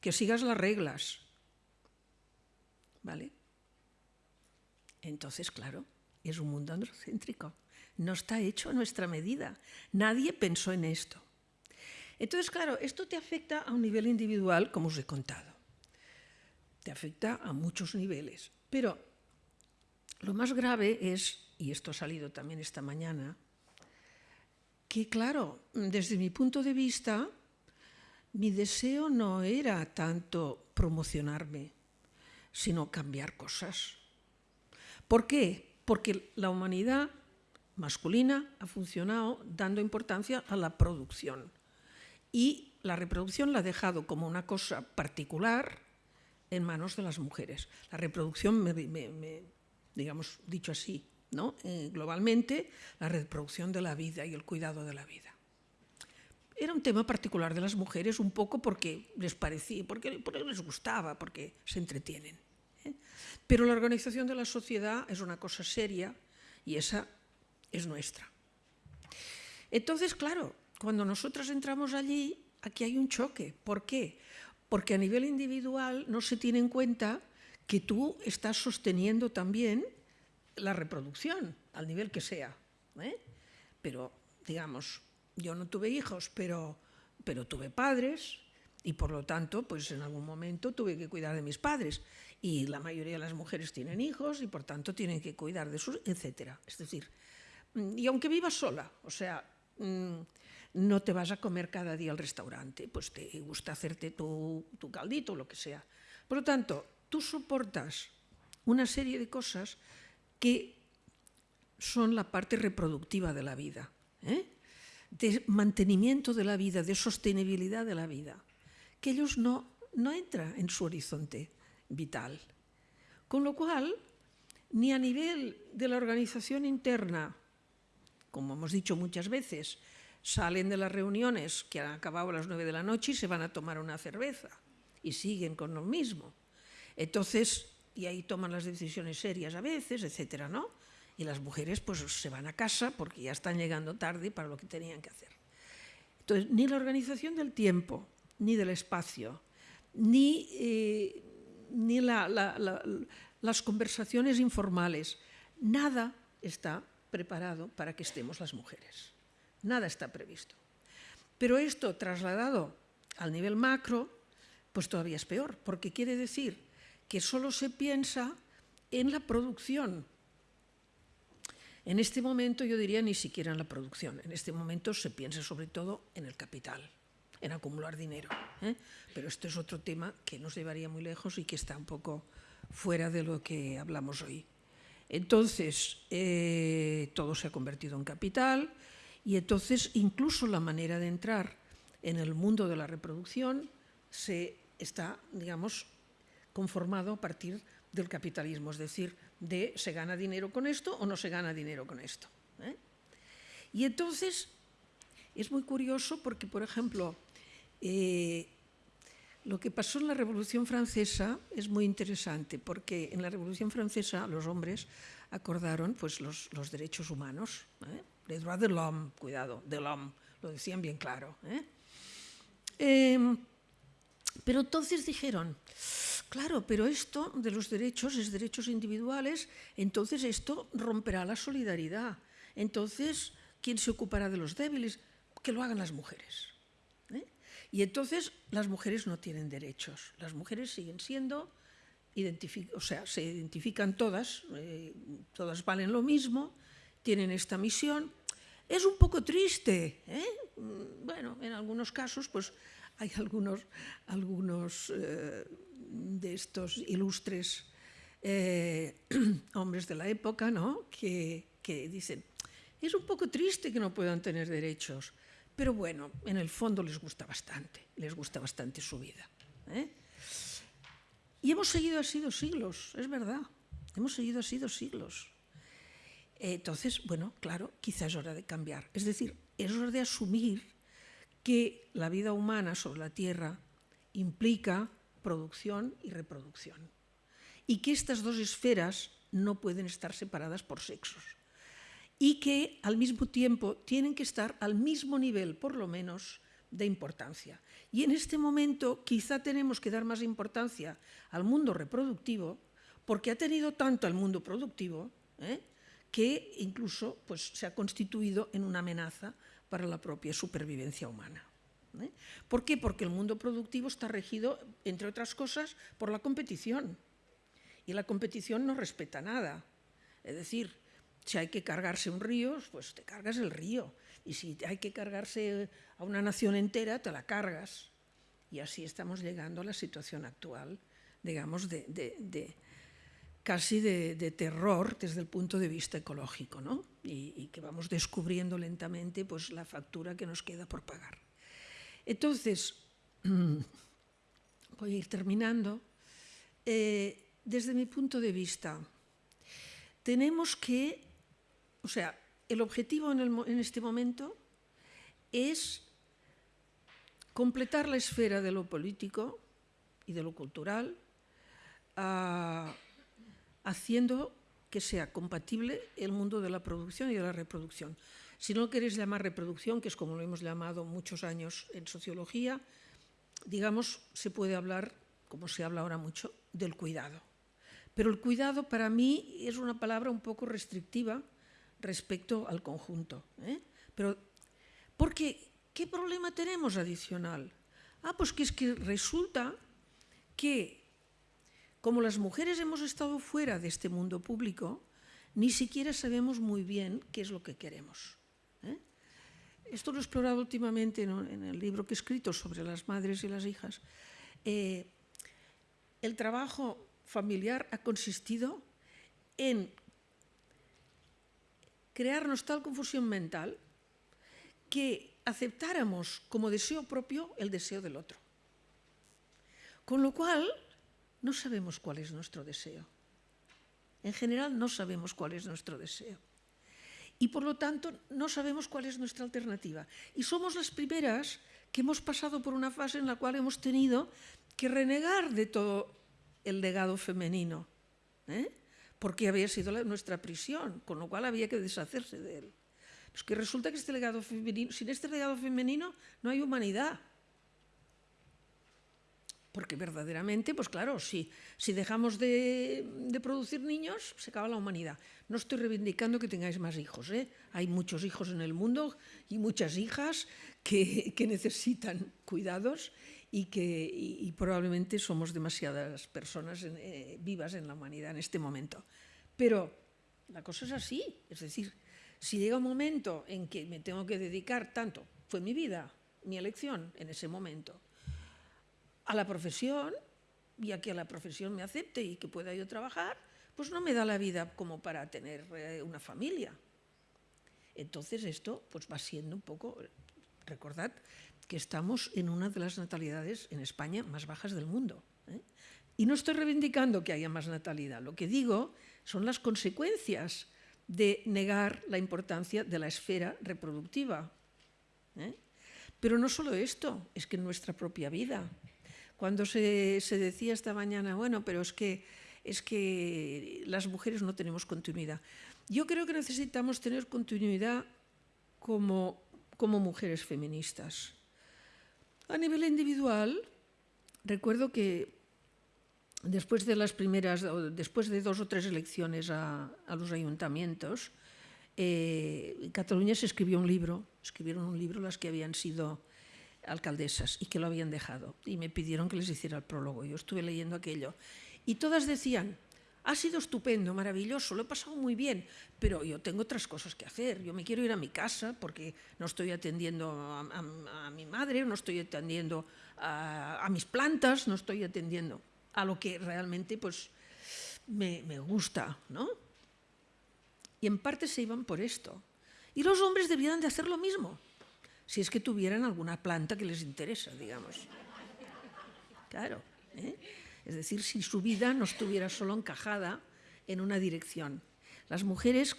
que sigas las reglas. ¿Vale? Entonces, claro, es un mundo androcéntrico. No está hecho a nuestra medida. Nadie pensó en esto. Entonces, claro, esto te afecta a un nivel individual, como os he contado. Te afecta a muchos niveles. Pero lo más grave es, y esto ha salido también esta mañana, que claro, desde mi punto de vista, mi deseo no era tanto promocionarme, sino cambiar cosas. ¿Por qué? Porque la humanidad masculina ha funcionado dando importancia a la producción y la reproducción la ha dejado como una cosa particular en manos de las mujeres. La reproducción, digamos, dicho así, Eh, globalmente, la reproducción de la vida y el cuidado de la vida. Era un tema particular de las mujeres, un poco porque les parecía, porque, porque les gustaba, porque se entretienen. ¿eh? Pero la organización de la sociedad es una cosa seria y esa es nuestra. Entonces, claro, cuando nosotras entramos allí, aquí hay un choque. ¿Por qué? Porque a nivel individual no se tiene en cuenta que tú estás sosteniendo también la reproducción, al nivel que sea. ¿eh? Pero, digamos, yo no tuve hijos, pero, pero tuve padres y por lo tanto, pues en algún momento tuve que cuidar de mis padres. Y la mayoría de las mujeres tienen hijos y por tanto tienen que cuidar de sus, etcétera. Es decir, y aunque vivas sola, o sea, mm, no te vas a comer cada día al restaurante, pues te gusta hacerte tu, tu caldito, lo que sea. Por lo tanto, tú soportas una serie de cosas que son la parte reproductiva de la vida, ¿eh? de mantenimiento de la vida, de sostenibilidad de la vida, que ellos no, no entra en su horizonte vital. Con lo cual, ni a nivel de la organización interna, como hemos dicho muchas veces, salen de las reuniones que han acabado a las nueve de la noche y se van a tomar una cerveza y siguen con lo mismo. Entonces, y ahí toman las decisiones serias a veces, etcétera, ¿no? Y las mujeres pues se van a casa porque ya están llegando tarde para lo que tenían que hacer. Entonces, ni la organización del tiempo, ni del espacio, ni, eh, ni las conversaciones informales, nada está preparado para que estemos las mujeres. Nada está previsto. Pero esto trasladado al nivel macro, pues todavía es peor, porque quiere decir que solo se piensa en la producción. En este momento yo diría ni siquiera en la producción, en este momento se piensa sobre todo en el capital, en acumular dinero. ¿eh? Pero esto es otro tema que nos llevaría muy lejos y que está un poco fuera de lo que hablamos hoy. Entonces, eh, todo se ha convertido en capital, y entonces incluso la manera de entrar en el mundo de la reproducción se está, digamos, conformado a partir del capitalismo, es decir, de se gana dinero con esto o no se gana dinero con esto. ¿eh? Y entonces es muy curioso porque, por ejemplo, eh, lo que pasó en la Revolución Francesa es muy interesante porque en la Revolución Francesa los hombres acordaron pues, los, derechos humanos. ¿eh? les droits de l'homme, cuidado, de l'homme, lo decían bien claro. ¿eh? Em, pero entonces dijeron, claro, pero esto de los derechos es derechos individuales, entonces esto romperá la solidaridad. Entonces, ¿quién se ocupará de los débiles? Que lo hagan las mujeres. ¿eh? Y entonces las mujeres no tienen derechos. Las mujeres siguen siendo, o sea, se identifican todas, eh, todas valen lo mismo, tienen esta misión, es un poco triste. ¿eh? Mm, bueno, en algunos casos, pues hay algunos, algunos eh, de estos ilustres eh, hombres de la época ¿no? que, que dicen, es un poco triste que no puedan tener derechos, pero bueno, en el fondo les gusta bastante, les gusta bastante su vida. Y hemos seguido así dos siglos, es verdad, hemos seguido así dos siglos. Entonces, bueno, claro, quizás es hora de cambiar. Es decir, es hora de asumir que la vida humana sobre la Tierra implica producción y reproducción. Y que estas dos esferas no pueden estar separadas por sexos. Y que al mismo tiempo tienen que estar al mismo nivel, por lo menos, de importancia. Y en este momento quizá tenemos que dar más importancia al mundo reproductivo, porque ha tenido tanto el mundo productivo ¿eh? que incluso pues, se ha constituido en una amenaza para la propia supervivencia humana. ¿Eh? ¿Por qué? Porque el mundo productivo está regido, entre otras cosas, por la competición. Y la competición no respeta nada. Es decir, si hay que cargarse un río, pues te cargas el río. Y si hay que cargarse a una nación entera, te la cargas. Y así estamos llegando a la situación actual, digamos, de, casi de, terror desde el punto de vista ecológico, ¿no? y, que vamos descubriendo lentamente pues, la factura que nos queda por pagar. Entonces, voy a ir terminando. Eh, desde mi punto de vista, tenemos que, o sea, el objetivo en, este momento es completar la esfera de lo político y de lo cultural, uh, haciendo que sea compatible el mundo de la producción y de la reproducción. Si no lo queréis llamar reproducción, que es como lo hemos llamado muchos años en sociología, digamos, se puede hablar, como se habla ahora mucho, del cuidado. Pero el cuidado para mí es una palabra un poco restrictiva respecto al conjunto. ¿eh? Pero, ¿qué problema tenemos adicional? Ah, pues que es que resulta que como las mujeres hemos estado fuera de este mundo público, ni siquiera sabemos muy bien qué es lo que queremos. ¿eh? Esto lo he explorado últimamente en, el libro que he escrito sobre las madres y las hijas. Eh, el trabajo familiar ha consistido en crearnos tal confusión mental que aceptáramos como deseo propio el deseo del otro. Con lo cual, no sabemos cuál es nuestro deseo. En general no sabemos cuál es nuestro deseo. Y por lo tanto no sabemos cuál es nuestra alternativa. Y somos las primeras que hemos pasado por una fase en la cual hemos tenido que renegar de todo el legado femenino, ¿eh? porque había sido nuestra prisión, con lo cual había que deshacerse de él. Pues que resulta que este legado femenino, sin este legado femenino no hay humanidad. Porque verdaderamente, pues claro, si, dejamos de, producir niños, se acaba la humanidad. No estoy reivindicando que tengáis más hijos. ¿eh? Hay muchos hijos en el mundo y muchas hijas que, necesitan cuidados y que probablemente somos demasiadas personas eh, vivas en la humanidad en este momento. Pero la cosa es así. Es decir, si llega un momento en que me tengo que dedicar tanto, fue mi vida, mi elección en ese momento, a la profesión y a que la profesión me acepte y que pueda yo trabajar, pues no me da la vida como para tener eh, una familia. Entonces esto pues va siendo un poco, recordad que estamos en una de las natalidades en España más bajas del mundo. ¿eh? Y no estoy reivindicando que haya más natalidad, lo que digo son las consecuencias de negar la importancia de la esfera reproductiva. ¿eh? Pero no solo esto, es que en nuestra propia vida, cuando se, decía esta mañana, bueno, pero es que, es que las mujeres no tenemos continuidad. Yo creo que necesitamos tener continuidad como, como mujeres feministas. A nivel individual, recuerdo que después de las primeras, después de dos o tres elecciones a, los ayuntamientos, eh, en Cataluña se escribió un libro, escribieron un libro las que habían sido alcaldesas y que lo habían dejado y me pidieron que les hiciera el prólogo. Yo estuve leyendo aquello y todas decían, ha sido estupendo, maravilloso, lo he pasado muy bien, pero yo tengo otras cosas que hacer. Yo me quiero ir a mi casa porque no estoy atendiendo a, mi madre, no estoy atendiendo a, mis plantas, no estoy atendiendo a lo que realmente pues, me, me gusta. ¿no? Y en parte se iban por esto. Y los hombres debían de hacer lo mismo si es que tuvieran alguna planta que les interesa, digamos. Claro. ¿eh? Es decir, si su vida no estuviera solo encajada en una dirección. Las mujeres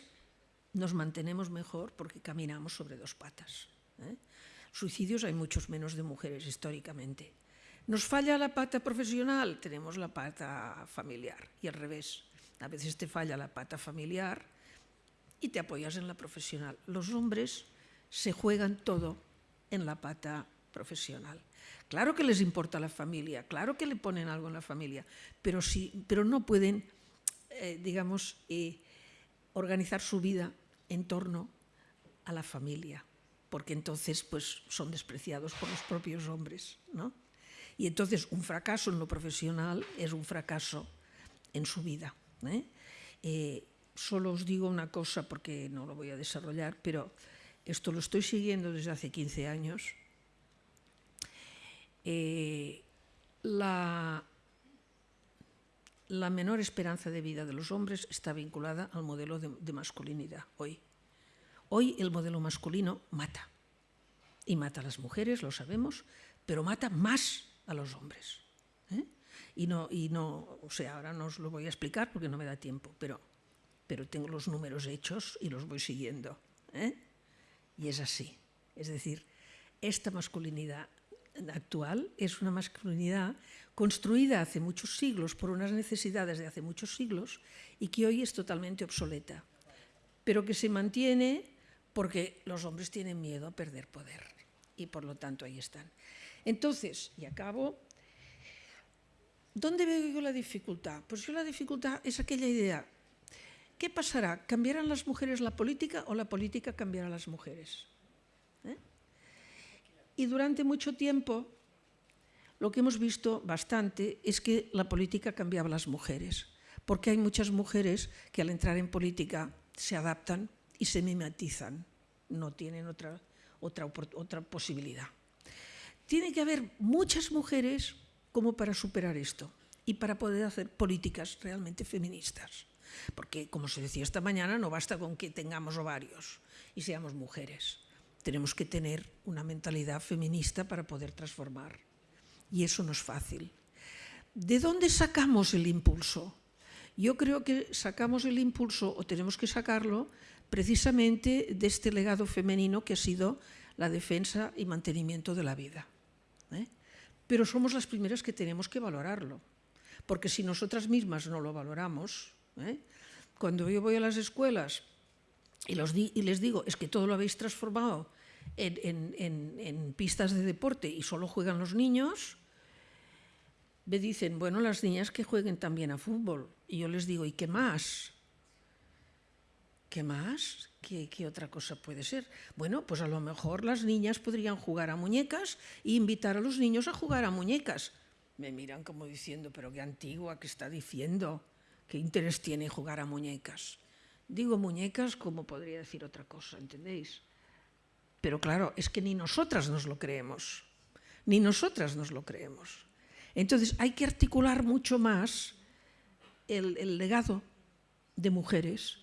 nos mantenemos mejor porque caminamos sobre dos patas. ¿eh? Suicidios hay muchos menos de mujeres históricamente. ¿Nos falla la pata profesional? Tenemos la pata familiar y al revés. A veces te falla la pata familiar y te apoyas en la profesional. Los hombres se juegan todo en la pata profesional. Claro que les importa la familia, claro que le ponen algo en la familia, pero, sí, pero no pueden, eh, digamos, eh, organizar su vida en torno a la familia, porque entonces pues, son despreciados por los propios hombres. ¿no? Y entonces un fracaso en lo profesional es un fracaso en su vida. ¿eh? Eh, solo os digo una cosa porque no lo voy a desarrollar, pero esto lo estoy siguiendo desde hace 15 años. Eh, la, menor esperanza de vida de los hombres está vinculada al modelo de, de, masculinidad hoy. Hoy el modelo masculino mata. Y mata a las mujeres, lo sabemos, pero mata más a los hombres. ¿eh? Y, no, y no, o sea, ahora no os lo voy a explicar porque no me da tiempo, pero, pero tengo los números hechos y los voy siguiendo. ¿eh? Y es así. Es decir, esta masculinidad actual es una masculinidad construida hace muchos siglos por unas necesidades de hace muchos siglos y que hoy es totalmente obsoleta, pero que se mantiene porque los hombres tienen miedo a perder poder y por lo tanto ahí están. Entonces, y acabo, ¿dónde veo yo la dificultad? Pues yo la dificultad es aquella idea, ¿qué pasará? ¿Cambiarán las mujeres la política o la política cambiará las mujeres? ¿Eh? Y durante mucho tiempo lo que hemos visto bastante es que la política cambiaba las mujeres, porque hay muchas mujeres que al entrar en política se adaptan y se mimetizan, no tienen otra, otra, otra posibilidad. Tiene que haber muchas mujeres como para superar esto y para poder hacer políticas realmente feministas. Porque, como se decía esta mañana, no basta con que tengamos ovarios y seamos mujeres. Tenemos que tener una mentalidad feminista para poder transformar. Y eso no es fácil. ¿De dónde sacamos el impulso? Yo creo que sacamos el impulso, o tenemos que sacarlo, precisamente de este legado femenino que ha sido la defensa y mantenimiento de la vida. ¿eh? Pero somos las primeras que tenemos que valorarlo, porque si nosotras mismas no lo valoramos, ¿eh? cuando yo voy a las escuelas y, les digo, es que todo lo habéis transformado en, pistas de deporte y solo juegan los niños, me dicen, bueno, las niñas que jueguen también a fútbol. Y yo les digo, ¿y qué más? ¿Qué más? ¿Qué, ¿Qué, otra cosa puede ser? Bueno, pues a lo mejor las niñas podrían jugar a muñecas e invitar a los niños a jugar a muñecas. Me miran como diciendo, pero qué antigua, ¿qué está diciendo? ¿Qué interés tiene jugar a muñecas? Digo muñecas como podría decir otra cosa, ¿entendéis? Pero claro, es que ni nosotras nos lo creemos, ni nosotras nos lo creemos. Entonces hay que articular mucho más el, legado de mujeres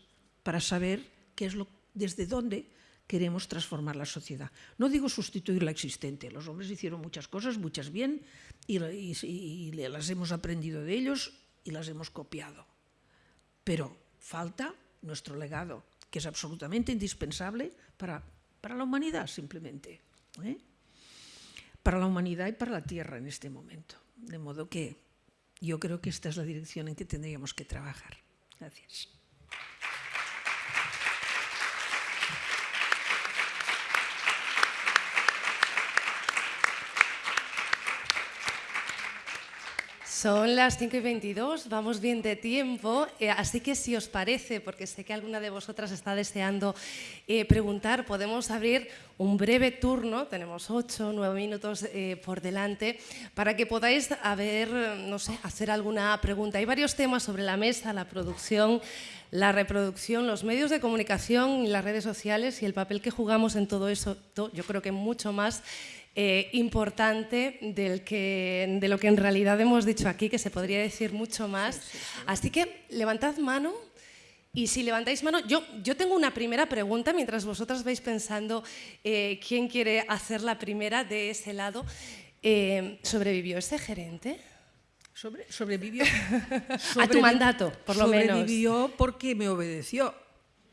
para saber qué es lo, desde dónde queremos transformar la sociedad. No digo sustituir la existente, los hombres hicieron muchas cosas, muchas bien, y las hemos aprendido de ellos y las hemos copiado. Pero falta nuestro legado, que es absolutamente indispensable para, para la humanidad simplemente. ¿eh? Para la humanidad y para la Tierra en este momento. De modo que yo creo que esta es la dirección en que tendríamos que trabajar. Gracias. Son las 5 y 22, vamos bien de tiempo, eh, así que si os parece, porque sé que alguna de vosotras está deseando eh, preguntar, podemos abrir un breve turno, tenemos 8 o 9 minutos eh, por delante, para que podáis haber, no sé, hacer alguna pregunta. Hay varios temas sobre la mesa, la producción, la reproducción, los medios de comunicación y las redes sociales y el papel que jugamos en todo eso, yo creo que mucho más eh, importante del que, de lo que en realidad hemos dicho aquí, que se podría decir mucho más. Sí, sí, sí. Así que levantad mano y si levantáis mano, yo, yo tengo una primera pregunta mientras vosotras vais pensando eh, quién quiere hacer la primera de ese lado. Eh, ¿Sobrevivió ese gerente? Sobre, sobrevivió. a tu mandato, por lo sobrevivió menos. Sobrevivió porque me obedeció.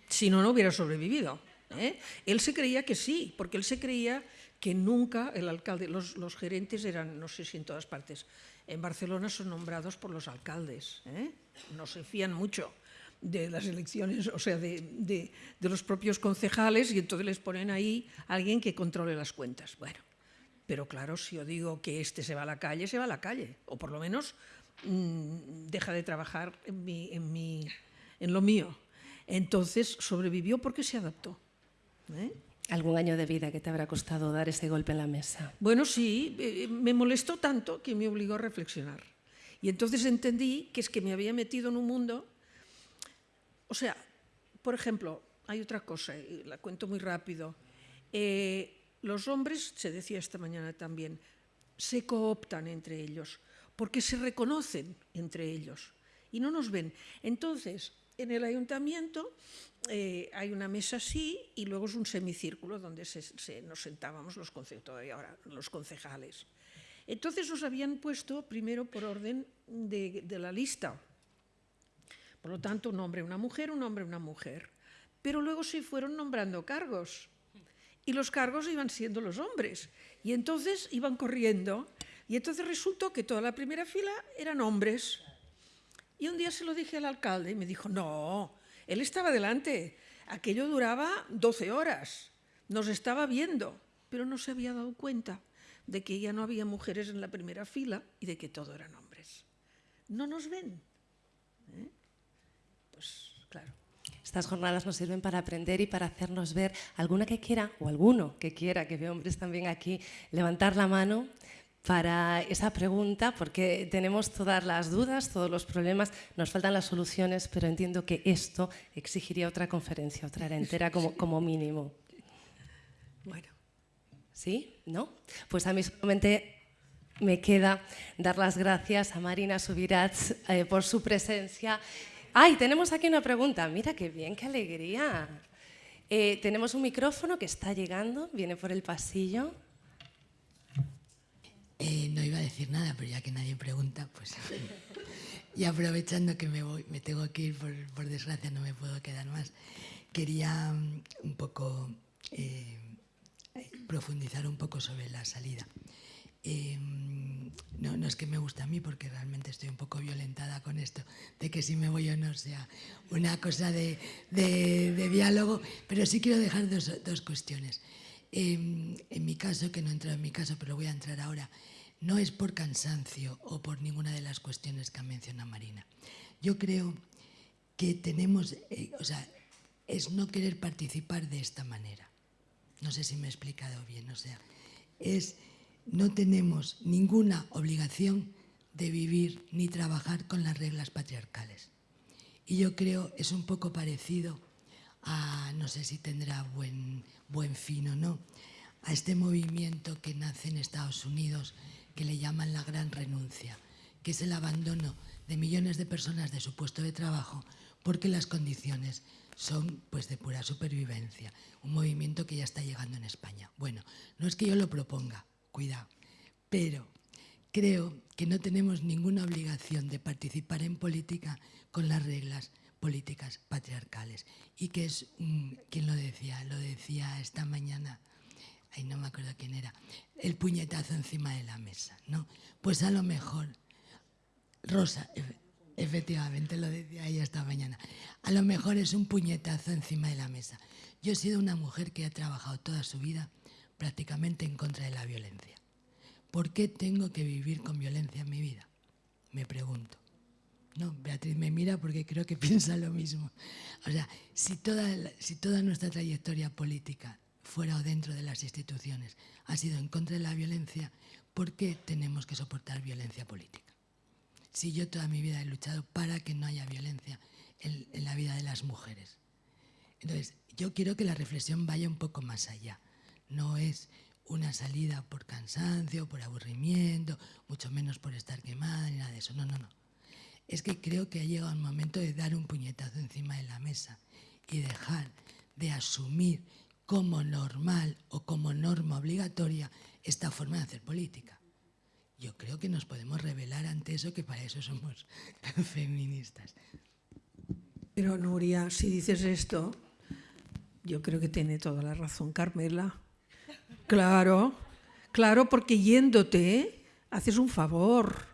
Si no, no hubiera sobrevivido. ¿eh? Él se creía que sí, porque él se creía que nunca el alcalde, los, los, gerentes eran, no sé si en todas partes, en Barcelona son nombrados por los alcaldes, ¿eh? no se fían mucho de las elecciones, o sea, de, de, los propios concejales y entonces les ponen ahí a alguien que controle las cuentas. Bueno, pero claro, si yo digo que este se va a la calle, se va a la calle, o por lo menos mmm, deja de trabajar en, mi, en, mi, en lo mío. Entonces sobrevivió porque se adaptó. ¿eh? ¿Algún año de vida que te habrá costado dar ese golpe en la mesa? Bueno, sí, eh, me molestó tanto que me obligó a reflexionar. Y entonces entendí que es que me había metido en un mundo... O sea, por ejemplo, hay otra cosa, y la cuento muy rápido. Eh, los hombres, se decía esta mañana también, se cooptan entre ellos, porque se reconocen entre ellos y no nos ven. Entonces, en el ayuntamiento eh, hay una mesa así y luego es un semicírculo donde se, nos sentábamos los, ahora, los concejales. Entonces nos habían puesto primero por orden de, de, la lista. Por lo tanto, un hombre, una mujer, un hombre, una mujer. Pero luego se fueron nombrando cargos. Y los cargos iban siendo los hombres. Y entonces iban corriendo. Y entonces resultó que toda la primera fila eran hombres. Y un día se lo dije al alcalde y me dijo, no, él estaba delante, aquello duraba 12 horas, nos estaba viendo, pero no se había dado cuenta de que ya no había mujeres en la primera fila y de que todo eran hombres. No nos ven. ¿Eh? Pues claro. Estas jornadas nos sirven para aprender y para hacernos ver alguna que quiera, o alguno que quiera, que veo hombres también aquí, levantar la mano para esa pregunta, porque tenemos todas las dudas, todos los problemas, nos faltan las soluciones, pero entiendo que esto exigiría otra conferencia, otra era entera como, como mínimo. Bueno. ¿Sí? ¿No? Pues a mí solamente me queda dar las gracias a Marina Subirats eh, por su presencia. ¡Ay, tenemos aquí una pregunta! Mira qué bien, qué alegría. Eh, tenemos un micrófono que está llegando, viene por el pasillo. Eh, no iba a decir nada, pero ya que nadie pregunta, pues... y aprovechando que me, voy, me tengo que ir, por, desgracia no me puedo quedar más, quería um, un poco eh, profundizar un poco sobre la salida. Eh, no, no, es que me guste a mí, porque realmente estoy un poco violentada con esto, de que si me voy o no sea una cosa de, diálogo, pero sí quiero dejar dos, dos cuestiones. Eh, en mi caso, que no he entrado en mi caso, pero voy a entrar ahora, no es por cansancio o por ninguna de las cuestiones que ha mencionado Marina. Yo creo que tenemos, eh, o sea, es no querer participar de esta manera. No sé si me he explicado bien, o sea, es no tenemos ninguna obligación de vivir ni trabajar con las reglas patriarcales. Y yo creo es un poco parecido a, no sé si tendrá buen, buen fin o no, a este movimiento que nace en Estados Unidos que le llaman la gran renuncia, que es el abandono de millones de personas de su puesto de trabajo porque las condiciones son pues de pura supervivencia, un movimiento que ya está llegando en España. Bueno, no es que yo lo proponga, cuidado, pero creo que no tenemos ninguna obligación de participar en política con las reglas políticas patriarcales y que es, un, ¿quién lo decía? Lo decía esta mañana, ay no me acuerdo quién era, el puñetazo encima de la mesa, ¿no? Pues a lo mejor, Rosa, efectivamente lo decía ella esta mañana, a lo mejor es un puñetazo encima de la mesa. Yo he sido una mujer que ha trabajado toda su vida prácticamente en contra de la violencia. ¿Por qué tengo que vivir con violencia en mi vida? Me pregunto. No, Beatriz me mira porque creo que piensa lo mismo. O sea, si toda, si toda nuestra trayectoria política, fuera o dentro de las instituciones, ha sido en contra de la violencia, ¿por qué tenemos que soportar violencia política? Si yo toda mi vida he luchado para que no haya violencia en, en la vida de las mujeres. Entonces, yo quiero que la reflexión vaya un poco más allá. No es una salida por cansancio, por aburrimiento, mucho menos por estar quemada, ni nada de eso. No, no, no es que creo que ha llegado el momento de dar un puñetazo encima de la mesa y dejar de asumir como normal o como norma obligatoria esta forma de hacer política. Yo creo que nos podemos revelar ante eso, que para eso somos feministas. Pero Nuria, si dices esto, yo creo que tiene toda la razón Carmela. Claro, claro, porque yéndote haces un favor.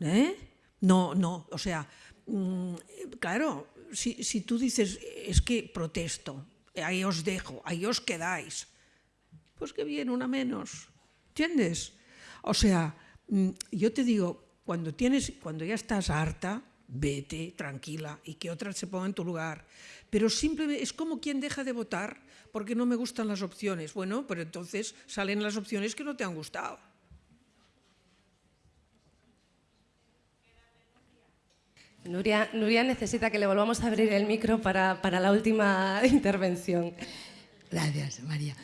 ¿eh? No, no, o sea, mm, claro, si, si tú dices, es que protesto, ahí os dejo, ahí os quedáis, pues que viene una menos, ¿entiendes? O sea, mm, yo te digo, cuando, tienes, cuando ya estás harta, vete tranquila y que otra se ponga en tu lugar. Pero simplemente es como quien deja de votar porque no me gustan las opciones. Bueno, pero entonces salen las opciones que no te han gustado. Nuria, Nuria necesita que le volvamos a abrir el micro para, para la última intervención. Gracias, María.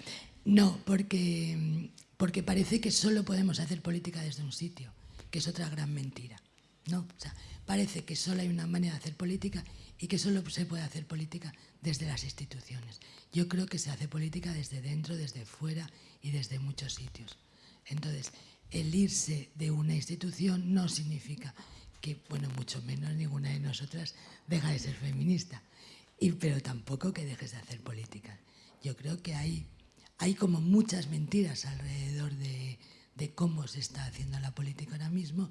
No, porque, porque parece que solo podemos hacer política desde un sitio, que es otra gran mentira. ¿no? O sea, parece que solo hay una manera de hacer política y que solo se puede hacer política desde las instituciones. Yo creo que se hace política desde dentro, desde fuera y desde muchos sitios. Entonces, el irse de una institución no significa que, bueno, mucho menos ninguna de nosotras deja de ser feminista, y, pero tampoco que dejes de hacer política. Yo creo que hay, hay como muchas mentiras alrededor de, de cómo se está haciendo la política ahora mismo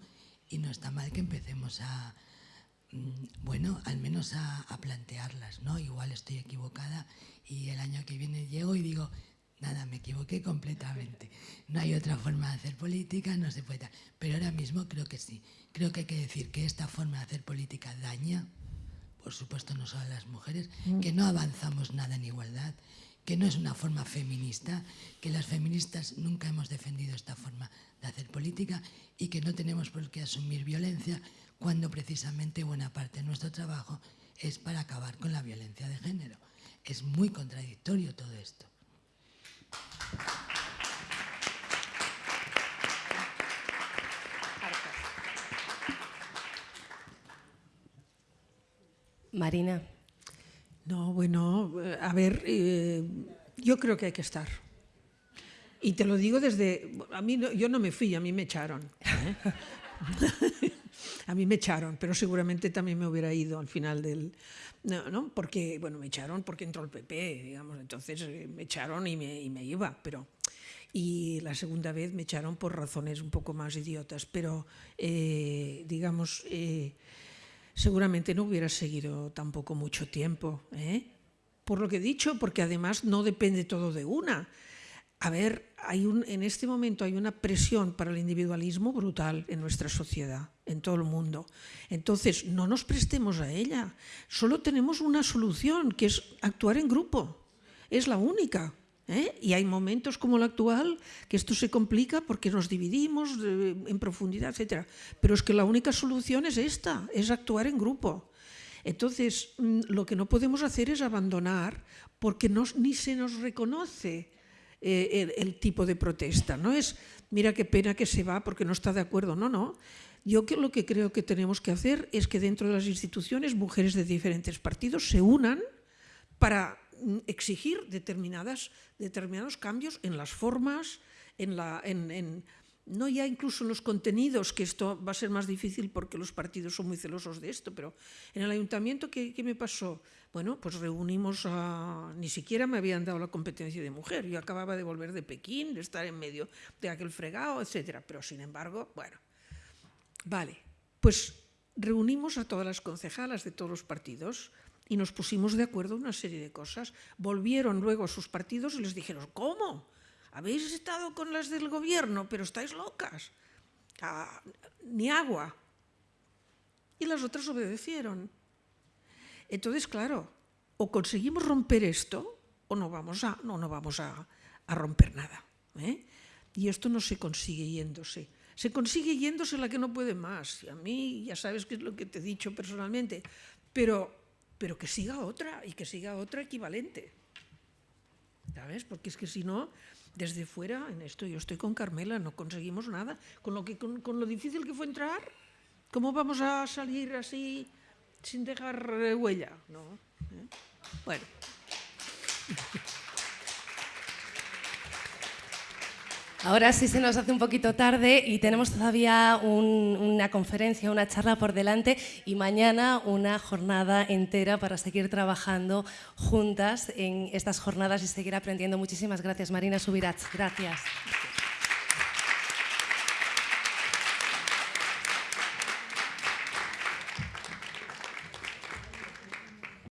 y no está mal que empecemos a, mm, bueno, al menos a, a, plantearlas, ¿no? Igual estoy equivocada y el año que viene llego y digo, nada, me equivoqué completamente. No hay otra forma de hacer política, no se puede. Pero ahora mismo creo que sí. Creo que hay que decir que esta forma de hacer política daña, por supuesto no solo a las mujeres, que no avanzamos nada en igualdad, que no es una forma feminista, que las feministas nunca hemos defendido esta forma de hacer política y que no tenemos por qué asumir violencia cuando precisamente buena parte de nuestro trabajo es para acabar con la violencia de género. Es muy contradictorio todo esto. Marina. No, bueno, a ver, eh, yo creo que hay que estar. Y te lo digo desde... A mí yo no me fui, a mí me echaron. ¿eh? a mí me echaron, pero seguramente también me hubiera ido al final del... No, ¿no? Porque, bueno, me echaron porque entró el PP, digamos, entonces eh, me echaron y me, iba, pero... Y la segunda vez me echaron por razones un poco más idiotas, pero, eh, digamos, eh, seguramente no hubiera seguido tampoco mucho tiempo, ¿eh? por lo que he dicho, porque además no depende todo de una. A ver, hay un, en este momento hay una presión para el individualismo brutal en nuestra sociedad, en todo el mundo. Entonces, no nos prestemos a ella. Solo tenemos una solución, que es actuar en grupo. Es la única. ¿eh? Y hay momentos como el actual que esto se complica porque nos dividimos eh, en profundidad, etc. Pero es que la única solución es esta, es actuar en grupo. Entonces, mm, lo que no podemos hacer es abandonar porque no, ni se nos reconoce eh, el, el, tipo de protesta. No es, mira qué pena que se va porque no está de acuerdo. No, no. Yo que lo que creo que tenemos que hacer es que dentro de las instituciones mujeres de diferentes partidos se unan para mm, exigir determinadas, determinados cambios en las formas, en la, en, en, no ya incluso en los contenidos, que esto va a ser más difícil porque los partidos son muy celosos de esto, pero en el ayuntamiento, ¿qué, qué me pasó? Bueno, pues reunimos a... Ni siquiera me habían dado la competencia de mujer, yo acababa de volver de Pekín, de estar en medio de aquel fregado, etc. Pero sin embargo, bueno, vale, pues reunimos a todas las concejalas de todos los partidos y nos pusimos de acuerdo en una serie de cosas. Volvieron luego a sus partidos y les dijeron, ¿cómo? habéis estado con las del gobierno, pero estáis locas. Ah, ni agua. Y las otras obedecieron. Entonces, claro, o conseguimos romper esto o no vamos a, no, no vamos a, a romper nada. ¿eh? Y esto no se consigue yéndose. Se consigue yéndose la que no puede más. Y a mí ya sabes qué es lo que te he dicho personalmente. Pero, pero que siga otra y que siga otra equivalente. ¿Sabes? Porque es que si no, desde fuera, en esto yo estoy con Carmela, no conseguimos nada. Con lo, que, con, con lo difícil que fue entrar, ¿cómo vamos a salir así sin dejar huella? ¿No? ¿Eh? Bueno. Ahora sí se nos hace un poquito tarde y tenemos todavía un, una conferencia, una charla por delante y mañana una jornada entera para seguir trabajando juntas en estas jornadas y seguir aprendiendo. Muchísimas gracias, Marina Subirats. Gracias.